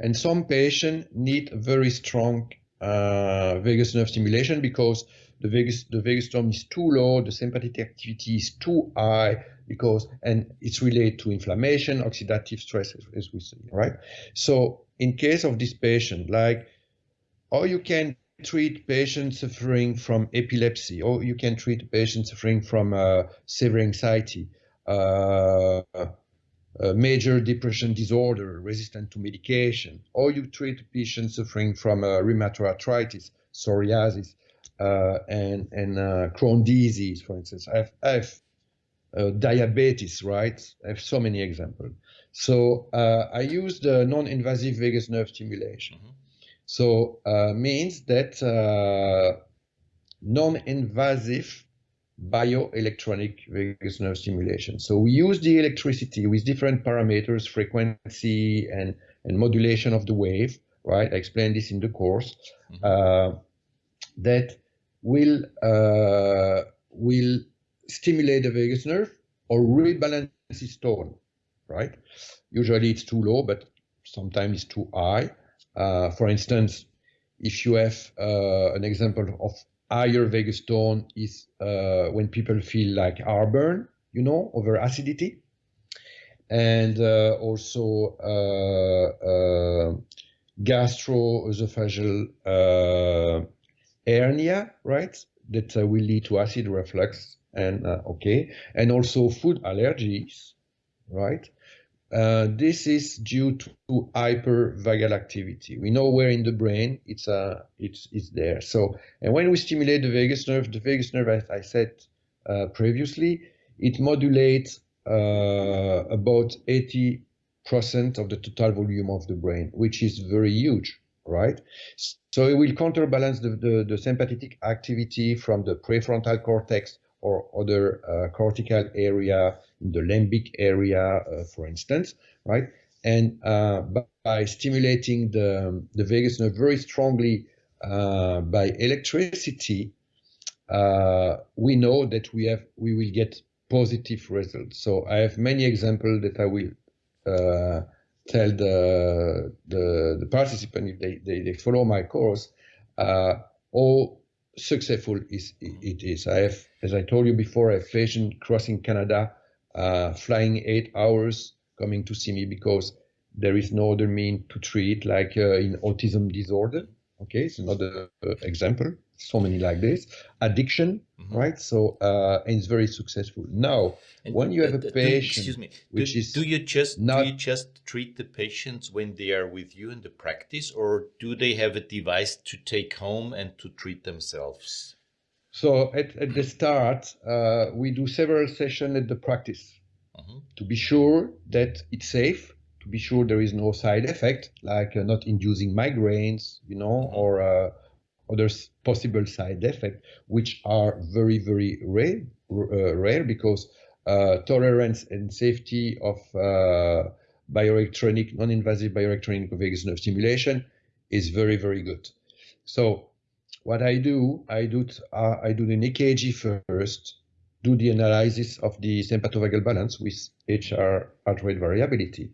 And some patients need very strong uh, vagus nerve stimulation because the vagus the vagus nerve is too low, the sympathetic activity is too high, because and it's related to inflammation, oxidative stress, as we see, right? So in case of this patient, like, or you can treat patients suffering from epilepsy, or you can treat patients suffering from uh, severe anxiety, uh, major depression disorder resistant to medication, or you treat patients suffering from uh, rheumatoid arthritis, psoriasis, uh, and and uh, Crohn disease, for instance. I've, I've uh, diabetes, right? I have so many examples. So uh, I use the non-invasive vagus nerve stimulation. Mm -hmm. So uh, means that uh, non-invasive bioelectronic vagus nerve stimulation. So we use the electricity with different parameters, frequency and, and modulation of the wave, right? I explained this in the course, mm -hmm. that will, uh, will stimulate the vagus nerve or rebalance its tone, right? Usually it's too low, but sometimes it's too high. Uh, for instance, if you have uh, an example of higher vagus tone is uh, when people feel like heartburn, you know, over acidity. And uh, also uh, gastroesophageal hernia, right? That will lead to acid reflux and okay. And also food allergies, right? Uh, this is due to hypervagal activity. We know where in the brain it's uh, it's it's there. So, and when we stimulate the vagus nerve, the vagus nerve, as I said uh, previously, it modulates uh, about 80 percent of the total volume of the brain, which is very huge, right? So it will counterbalance the, the, the sympathetic activity from the prefrontal cortex or other uh, cortical area in the limbic area, uh, for instance, right? And uh, by stimulating the, the vagus nerve very strongly uh, by electricity, uh, we know that we have we will get positive results. So I have many examples that I will uh, tell the, the, the participant if they, they, they follow my course. how successful is it is. I have, as I told you before, I have patient crossing Canada, uh, flying eight hours, coming to see me because there is no other mean to treat, like uh, in autism disorder. Okay, it's another uh, example. So many like this. Addiction, mm-hmm. right? So uh, and it's very successful. Now, and when you have a patient, excuse me, which do, is do you just not, do you just treat the patients when they are with you in the practice, or do they have a device to take home and to treat themselves? So at, at the start, uh, we do several sessions at the practice mm-hmm. to be sure that it's safe to be sure there is no side effect, like uh, not inducing migraines, you know, mm-hmm. or uh, other possible side effect, which are very, very rare, uh, rare because uh, tolerance and safety of uh, bioelectronic, non-invasive bioelectronic vagus nerve stimulation is very, very good. So what I do, I do, uh, I do the EKG first, do the analysis of the sympathovagal balance with HR heart rate variability.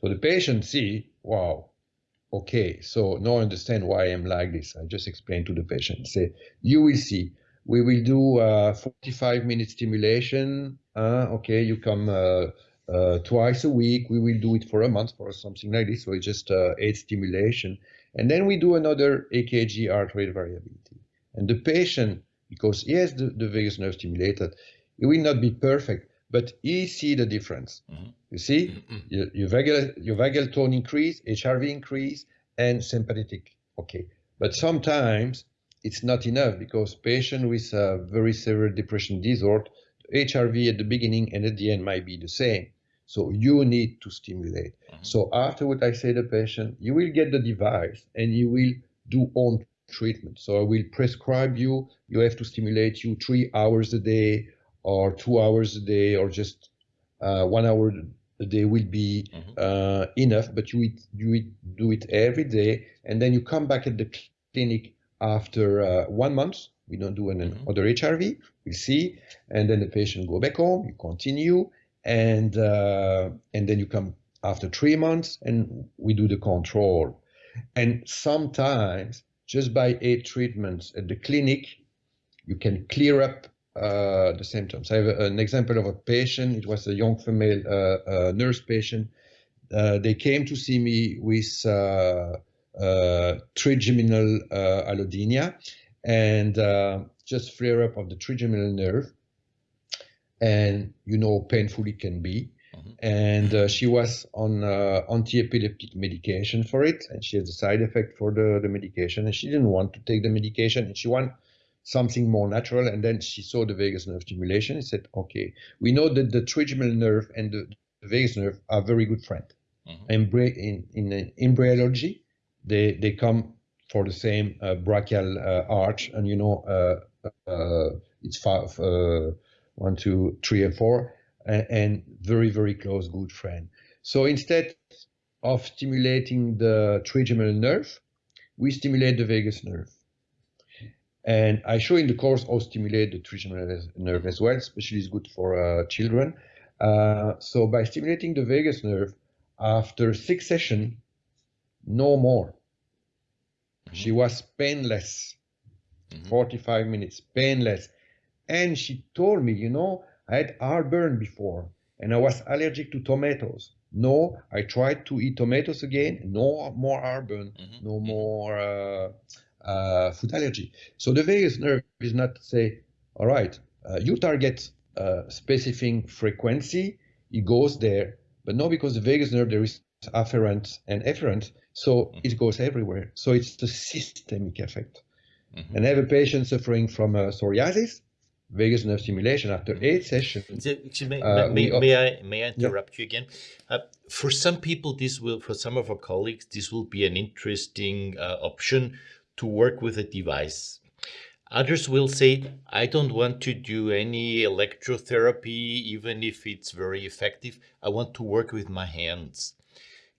So the patient see, wow, okay, so now I understand why I'm like this. I just explain to the patient, say, you will see, we will do uh, 45 minute stimulation. Uh, okay, you come uh, uh, twice a week. We will do it for a month or something like this. So it's just uh, eight stimulation. And then we do another EKG heart rate variability. And the patient, because he has the, the vagus nerve stimulated, it will not be perfect, but he see the difference. Mm-hmm. You see, mm-hmm. your, your, vagal, your vagal tone increase, HRV increase, and sympathetic. Okay, but sometimes it's not enough because patient with a very severe depression disorder, HRV at the beginning and at the end might be the same. So you need to stimulate. Mm-hmm. So after what I say to the patient, you will get the device and you will do own treatment. So I will prescribe you, you have to stimulate you three hours a day or two hours a day or just uh, one hour a day will be mm-hmm. uh, enough, but you, you do it every day, and then you come back at the clinic after uh, one month. We don't do an, mm-hmm. other HRV. We see, and then the patient go back home. You continue, and uh, and then you come after three months, and we do the control. And sometimes, just by eight treatments at the clinic, you can clear up uh, the symptoms. I have an example of a patient. It was a young female uh, uh, nurse patient. Uh, they came to see me with uh, uh, trigeminal allodynia and just flare up of the trigeminal nerve. And you know, how painful it can be. Mm-hmm. And she was on anti-epileptic medication for it, and she has a side effect for the, the medication, and she didn't want to take the medication, and she wanted something more natural. And then she saw the vagus nerve stimulation and said, okay, we know that the trigeminal nerve and the, the vagus nerve are very good friends. Mm-hmm. In, in, in embryology, they, they come for the same uh, branchial uh, arch, and you know, uh, uh it's five, uh, one, two, three, and four, and, and very, very close, good friend. So instead, of stimulating the trigeminal nerve, we stimulate the vagus nerve. And I show in the course how stimulate the trigeminal nerve as well, especially is good for uh, children. Uh, so by stimulating the vagus nerve, after six sessions, no more. Mm-hmm. She was painless, mm-hmm. 45 minutes, painless. And she told me, you know, I had heartburn before and I was allergic to tomatoes. No, I tried to eat tomatoes again, no more heartburn, mm-hmm. no more uh, uh, food allergy. So the vagus nerve is not to say, all right, uh, you target uh, specific frequency, it goes there, but no, because the vagus nerve there is afferent and efferent, so mm-hmm. it goes everywhere. So it's the systemic effect. Mm-hmm. And I have a patient suffering from uh, psoriasis, vagus nerve stimulation after mm-hmm. eight sessions. may, uh, may, may, I may I interrupt yeah. you again? Uh, for some people, this will for some of our colleagues, this will be an interesting uh, option to work with a device. Others will say, I don't want to do any electrotherapy, even if it's very effective. I want to work with my hands.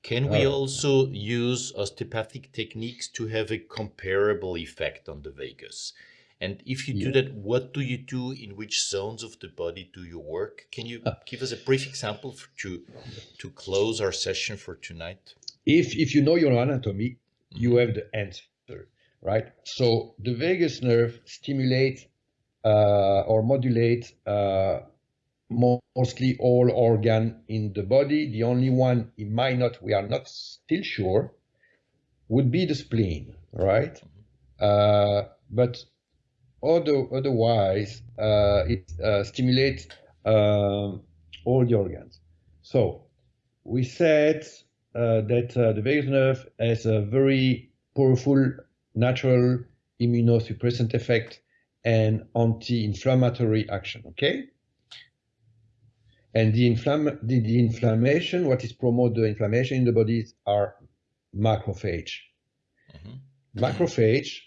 Can we oh. also use osteopathic techniques to have a comparable effect on the vagus? And if you yeah. do that, what do you do? In which zones of the body do you work? Can you uh, give us a brief example to to close our session for tonight? If if you know your anatomy, you have the answer right? So the vagus nerve stimulates uh, or modulates uh, mostly all organ in the body. The only one it might not, we are not still sure, would be the spleen, right? Uh, but other, otherwise, uh, it uh, stimulates uh, all the organs. So we said that the vagus nerve has a very powerful natural immunosuppressant effect and anti-inflammatory action, okay? And the, inflam the, the, inflammation, what is promote the inflammation in the body are macrophage. Mm -hmm. Macrophage,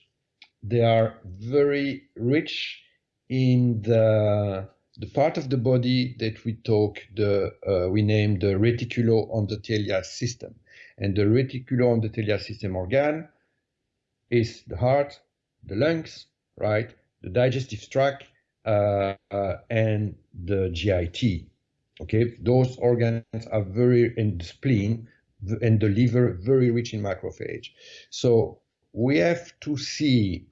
they are very rich in the the part of the body that we talk the uh, we name the reticuloendothelial system, and the reticuloendothelial system organ is the heart, the lungs, right, the digestive tract, uh, uh, and the GIT. Okay, those organs are very, in the spleen and the liver, very rich in macrophage. So we have to see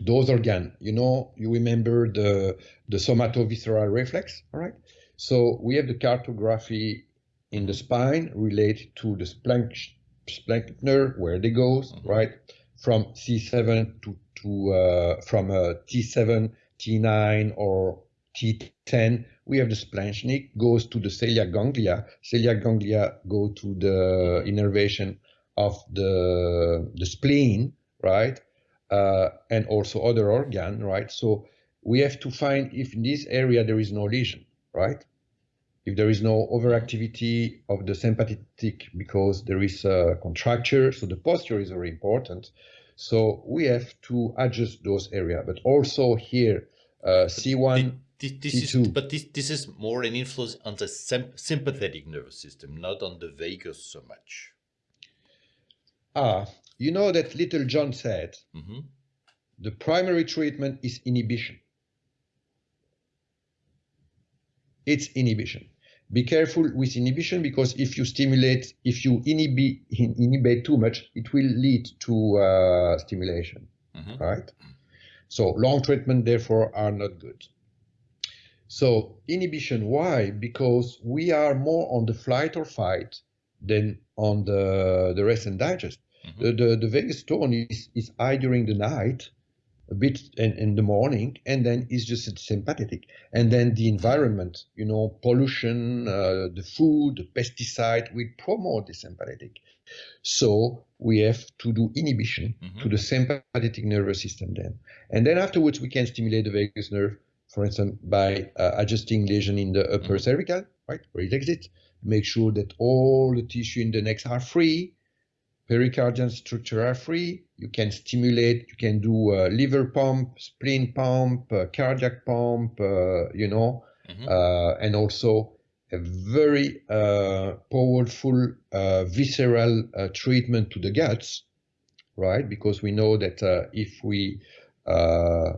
those organs. You know, you remember the the somatovisceral reflex, all right? So we have the cartography in the spine related to the splanchner, where they goes, mm -hmm. right? From C7 to, to uh, from uh, T7, T9, or T10, we have the splanchnic goes to the celiac ganglia. Celiac ganglia go to the innervation of the the spleen, right? Uh, and also other organ, right? So we have to find if in this area there is no lesion, right? If there is no overactivity of the sympathetic because there is a contracture, so the posture is very important. So we have to adjust those areas, but also here, uh, C1, this, this C2. Is, but this, this is more an influence on the sympathetic nervous system, not on the vagus so much. Ah, you know that Littlejohn said, mm -hmm. the primary treatment is inhibition. It's inhibition be careful with inhibition because if you stimulate, if you inhibit, inhibit too much, it will lead to uh, stimulation, mm-hmm. right? So long treatment, therefore, are not good. So inhibition, why? Because we are more on the flight or fight than on the, the rest and digest. Mm-hmm. The, the, the vagus tone is, is high during the night a bit in, in the morning and then it's just sympathetic and then the environment you know pollution uh, the food the pesticide will promote the sympathetic so we have to do inhibition mm-hmm. to the sympathetic nervous system then and then afterwards we can stimulate the vagus nerve for instance by uh, adjusting lesion in the upper mm-hmm. cervical right where it exits make sure that all the tissue in the neck are free pericardial structure are free. You can stimulate, you can do a liver pump, spleen pump, cardiac pump, uh, you know, mm-hmm. uh, and also a very uh, powerful uh, visceral uh, treatment to the guts, right? Because we know that uh, if we uh,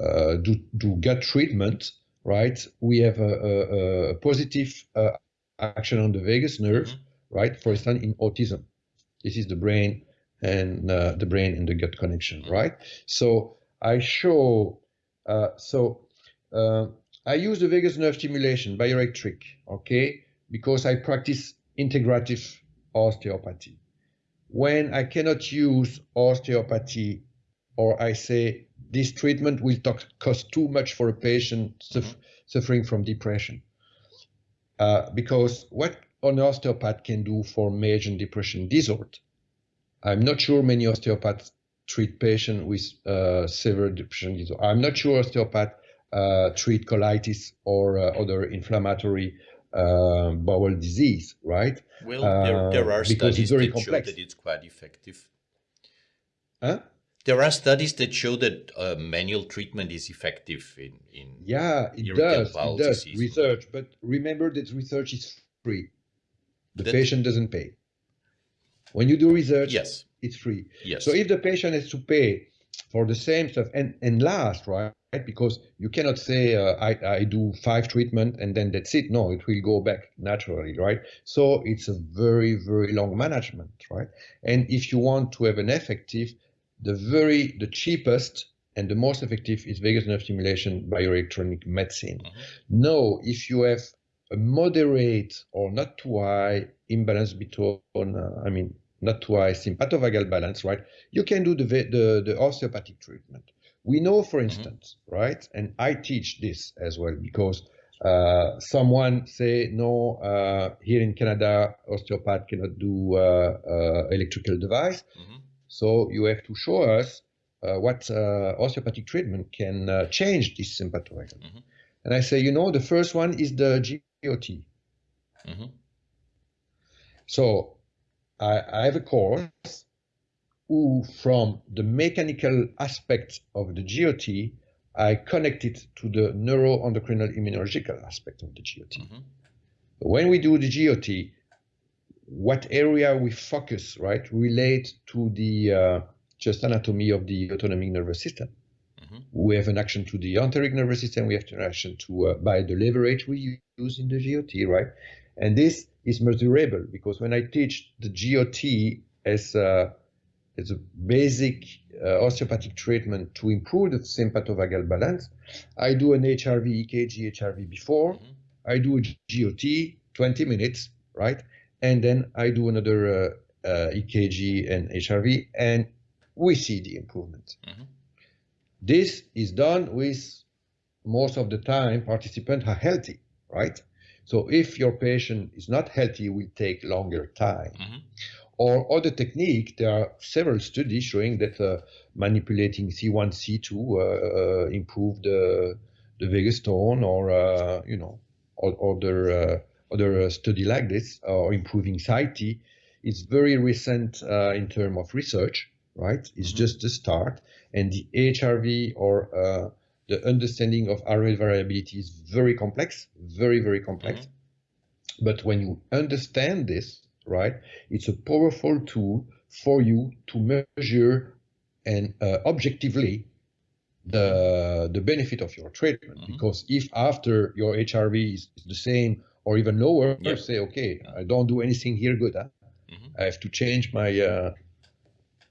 uh, do, do gut treatment, right, we have a, a, a positive action on the vagus nerve, mm-hmm. right? For instance, in autism, this is the brain and uh, the brain and the gut connection, right? So I show, uh, so uh, I use the vagus nerve stimulation, bioelectric, okay, because I practice integrative osteopathy. When I cannot use osteopathy or I say this treatment will cost too much for a patient suf suffering from depression. Uh, because what an osteopath can do for major depression disorder, I'm not sure many osteopaths treat patients with uh, severe depression disorder. I'm not sure osteopaths uh, treat colitis or uh, other inflammatory uh, bowel disease, right? Well, there, there are studies that complex. show that it's quite effective. Huh? There are studies that show that uh, manual treatment is effective in, in yeah, it does. It does disease. research, but remember that research is free. The patient doesn't pay. When you do research, yes, it's free. Yes. So if the patient has to pay for the same stuff and and last, right? Because you cannot say uh, I, I do five treatment and then that's it. No, it will go back naturally, right? So it's a very very long management, right? And if you want to have an effective, the very the cheapest and the most effective is vagus nerve stimulation bioelectronic medicine. Mm-hmm. No, if you have a moderate or not too high imbalance between, uh, I mean, not too high sympathovagal balance, right? You can do the the, the osteopathic treatment. We know, for mm-hmm. instance, mm-hmm. right, and I teach this as well because uh, someone say no uh, here in Canada osteopath cannot do uh, uh electrical device, mm-hmm. so you have to show us uh, what uh, osteopathic treatment can change this sympathovagal. Mm-hmm. And I say, you know, the first one is the GOT. Mm-hmm. So I, I have a course who from the mechanical aspect of the GOT, I connect it to the neuroendocrinal immunological aspect of the GOT. Mm-hmm. When we do the GOT, what area we focus, right, relate to the uh, just anatomy of the autonomic nervous system. Mm-hmm. We have an action to the enteric nervous system. We have an action to uh, by the leverage we use in the GOT, right? And this is measurable because when I teach the GOT as a it's a basic uh, osteopathic treatment to improve the sympathovagal balance. I do an HRV, EKG, HRV before. Mm-hmm. I do a GOT, 20 minutes, right? And then I do another uh, uh, EKG and HRV, and we see the improvement. Mm-hmm. This is done with most of the time participants are healthy, right? So if your patient is not healthy, it will take longer time. Mm-hmm. Or other technique, there are several studies showing that uh, manipulating C1, C2 uh, uh, improve the, the vagus tone or, uh, you know, or, other, uh, other study like this or improving satiety. It's very recent in terms of research, right? It's mm-hmm. just the start. And the HRV or the understanding of rate variability is very complex, very, very complex. Mm-hmm. But when you understand this, right? It's a powerful tool for you to measure and uh, objectively the the benefit of your treatment. Mm-hmm. Because if after your HRV is, is the same or even lower, yep. say, okay, I don't do anything here good. Huh? Mm-hmm. I have to change my, uh,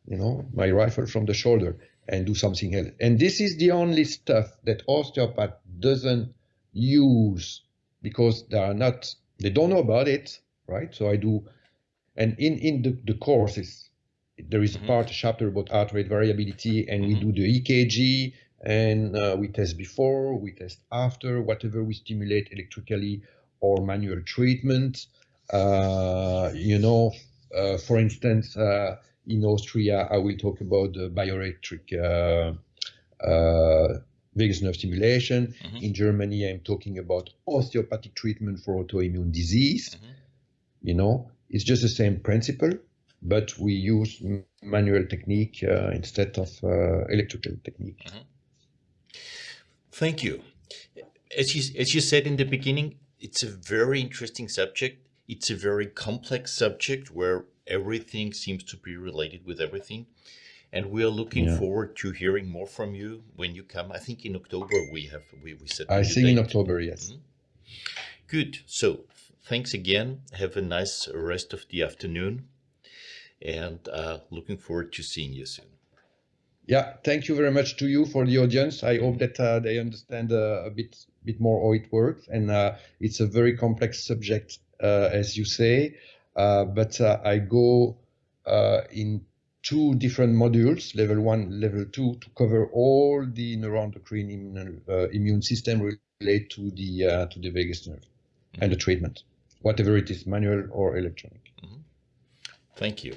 you know, my rifle from the shoulder and do something else. And this is the only stuff that osteopath doesn't use because they are not, they don't know about it, right? So I do and in, in the, the courses, there is a mm-hmm. part, a chapter about heart rate variability, and mm-hmm. we do the EKG, and uh, we test before, we test after, whatever we stimulate electrically or manual treatment. Uh, you know, uh, for instance, uh, in Austria, I will talk about the bioelectric uh, uh, vagus nerve stimulation. Mm-hmm. In Germany, I'm talking about osteopathic treatment for autoimmune disease. Mm-hmm. You know, it's just the same principle, but we use manual technique uh, instead of uh, electrical technique. Mm-hmm. Thank you. As you, as you said in the beginning, it's a very interesting subject. It's a very complex subject where everything seems to be related with everything. And we are looking yeah. forward to hearing more from you when you come. I think in October we have we, we said. I think in October, yes. Mm -hmm. Good. So thanks again. Have a nice rest of the afternoon, and uh, looking forward to seeing you soon. Yeah, thank you very much to you for the audience. I hope that uh, they understand uh, a bit bit more how it works, and uh, it's a very complex subject, uh, as you say. Uh, but uh, I go in two different modules, level one, level two, to cover all the neuroendocrine immune, immune system related to the to the vagus nerve mm -hmm. and the treatment, whatever it is, manual or electronic. Mm -hmm. Thank you.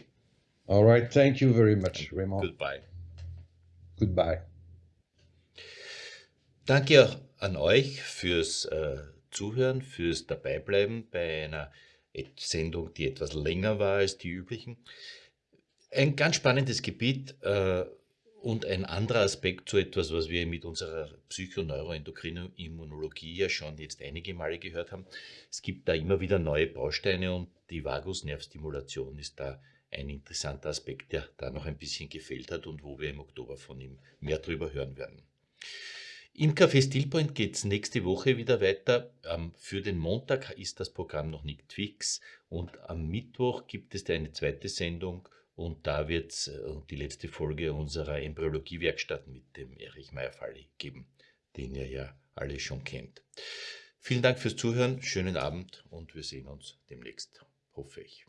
All right. Thank you very much, Raymond. Goodbye. Goodbye. Danke an euch fürs äh, Zuhören, fürs Dabeibleiben bei einer Sendung, die etwas länger war als die üblichen. Ein ganz spannendes Gebiet äh, und ein anderer Aspekt zu etwas, was wir mit unserer psychoneuroendokrinen Immunologie ja schon jetzt einige Male gehört haben. Es gibt da immer wieder neue Bausteine und die Vagusnervstimulation ist da ein interessanter Aspekt, der da noch ein bisschen gefehlt hat und wo wir im Oktober von ihm mehr drüber hören werden. Im Café Stillpoint geht es nächste Woche wieder weiter. Für den Montag ist das Programm noch nicht fix und am Mittwoch gibt es eine zweite Sendung und da wird es äh, die letzte Folge unserer Embryologie-Werkstatt mit dem Erich Meyer-Falli geben, den ihr ja alle schon kennt. Vielen Dank fürs Zuhören, schönen Abend und wir sehen uns demnächst, hoffe ich.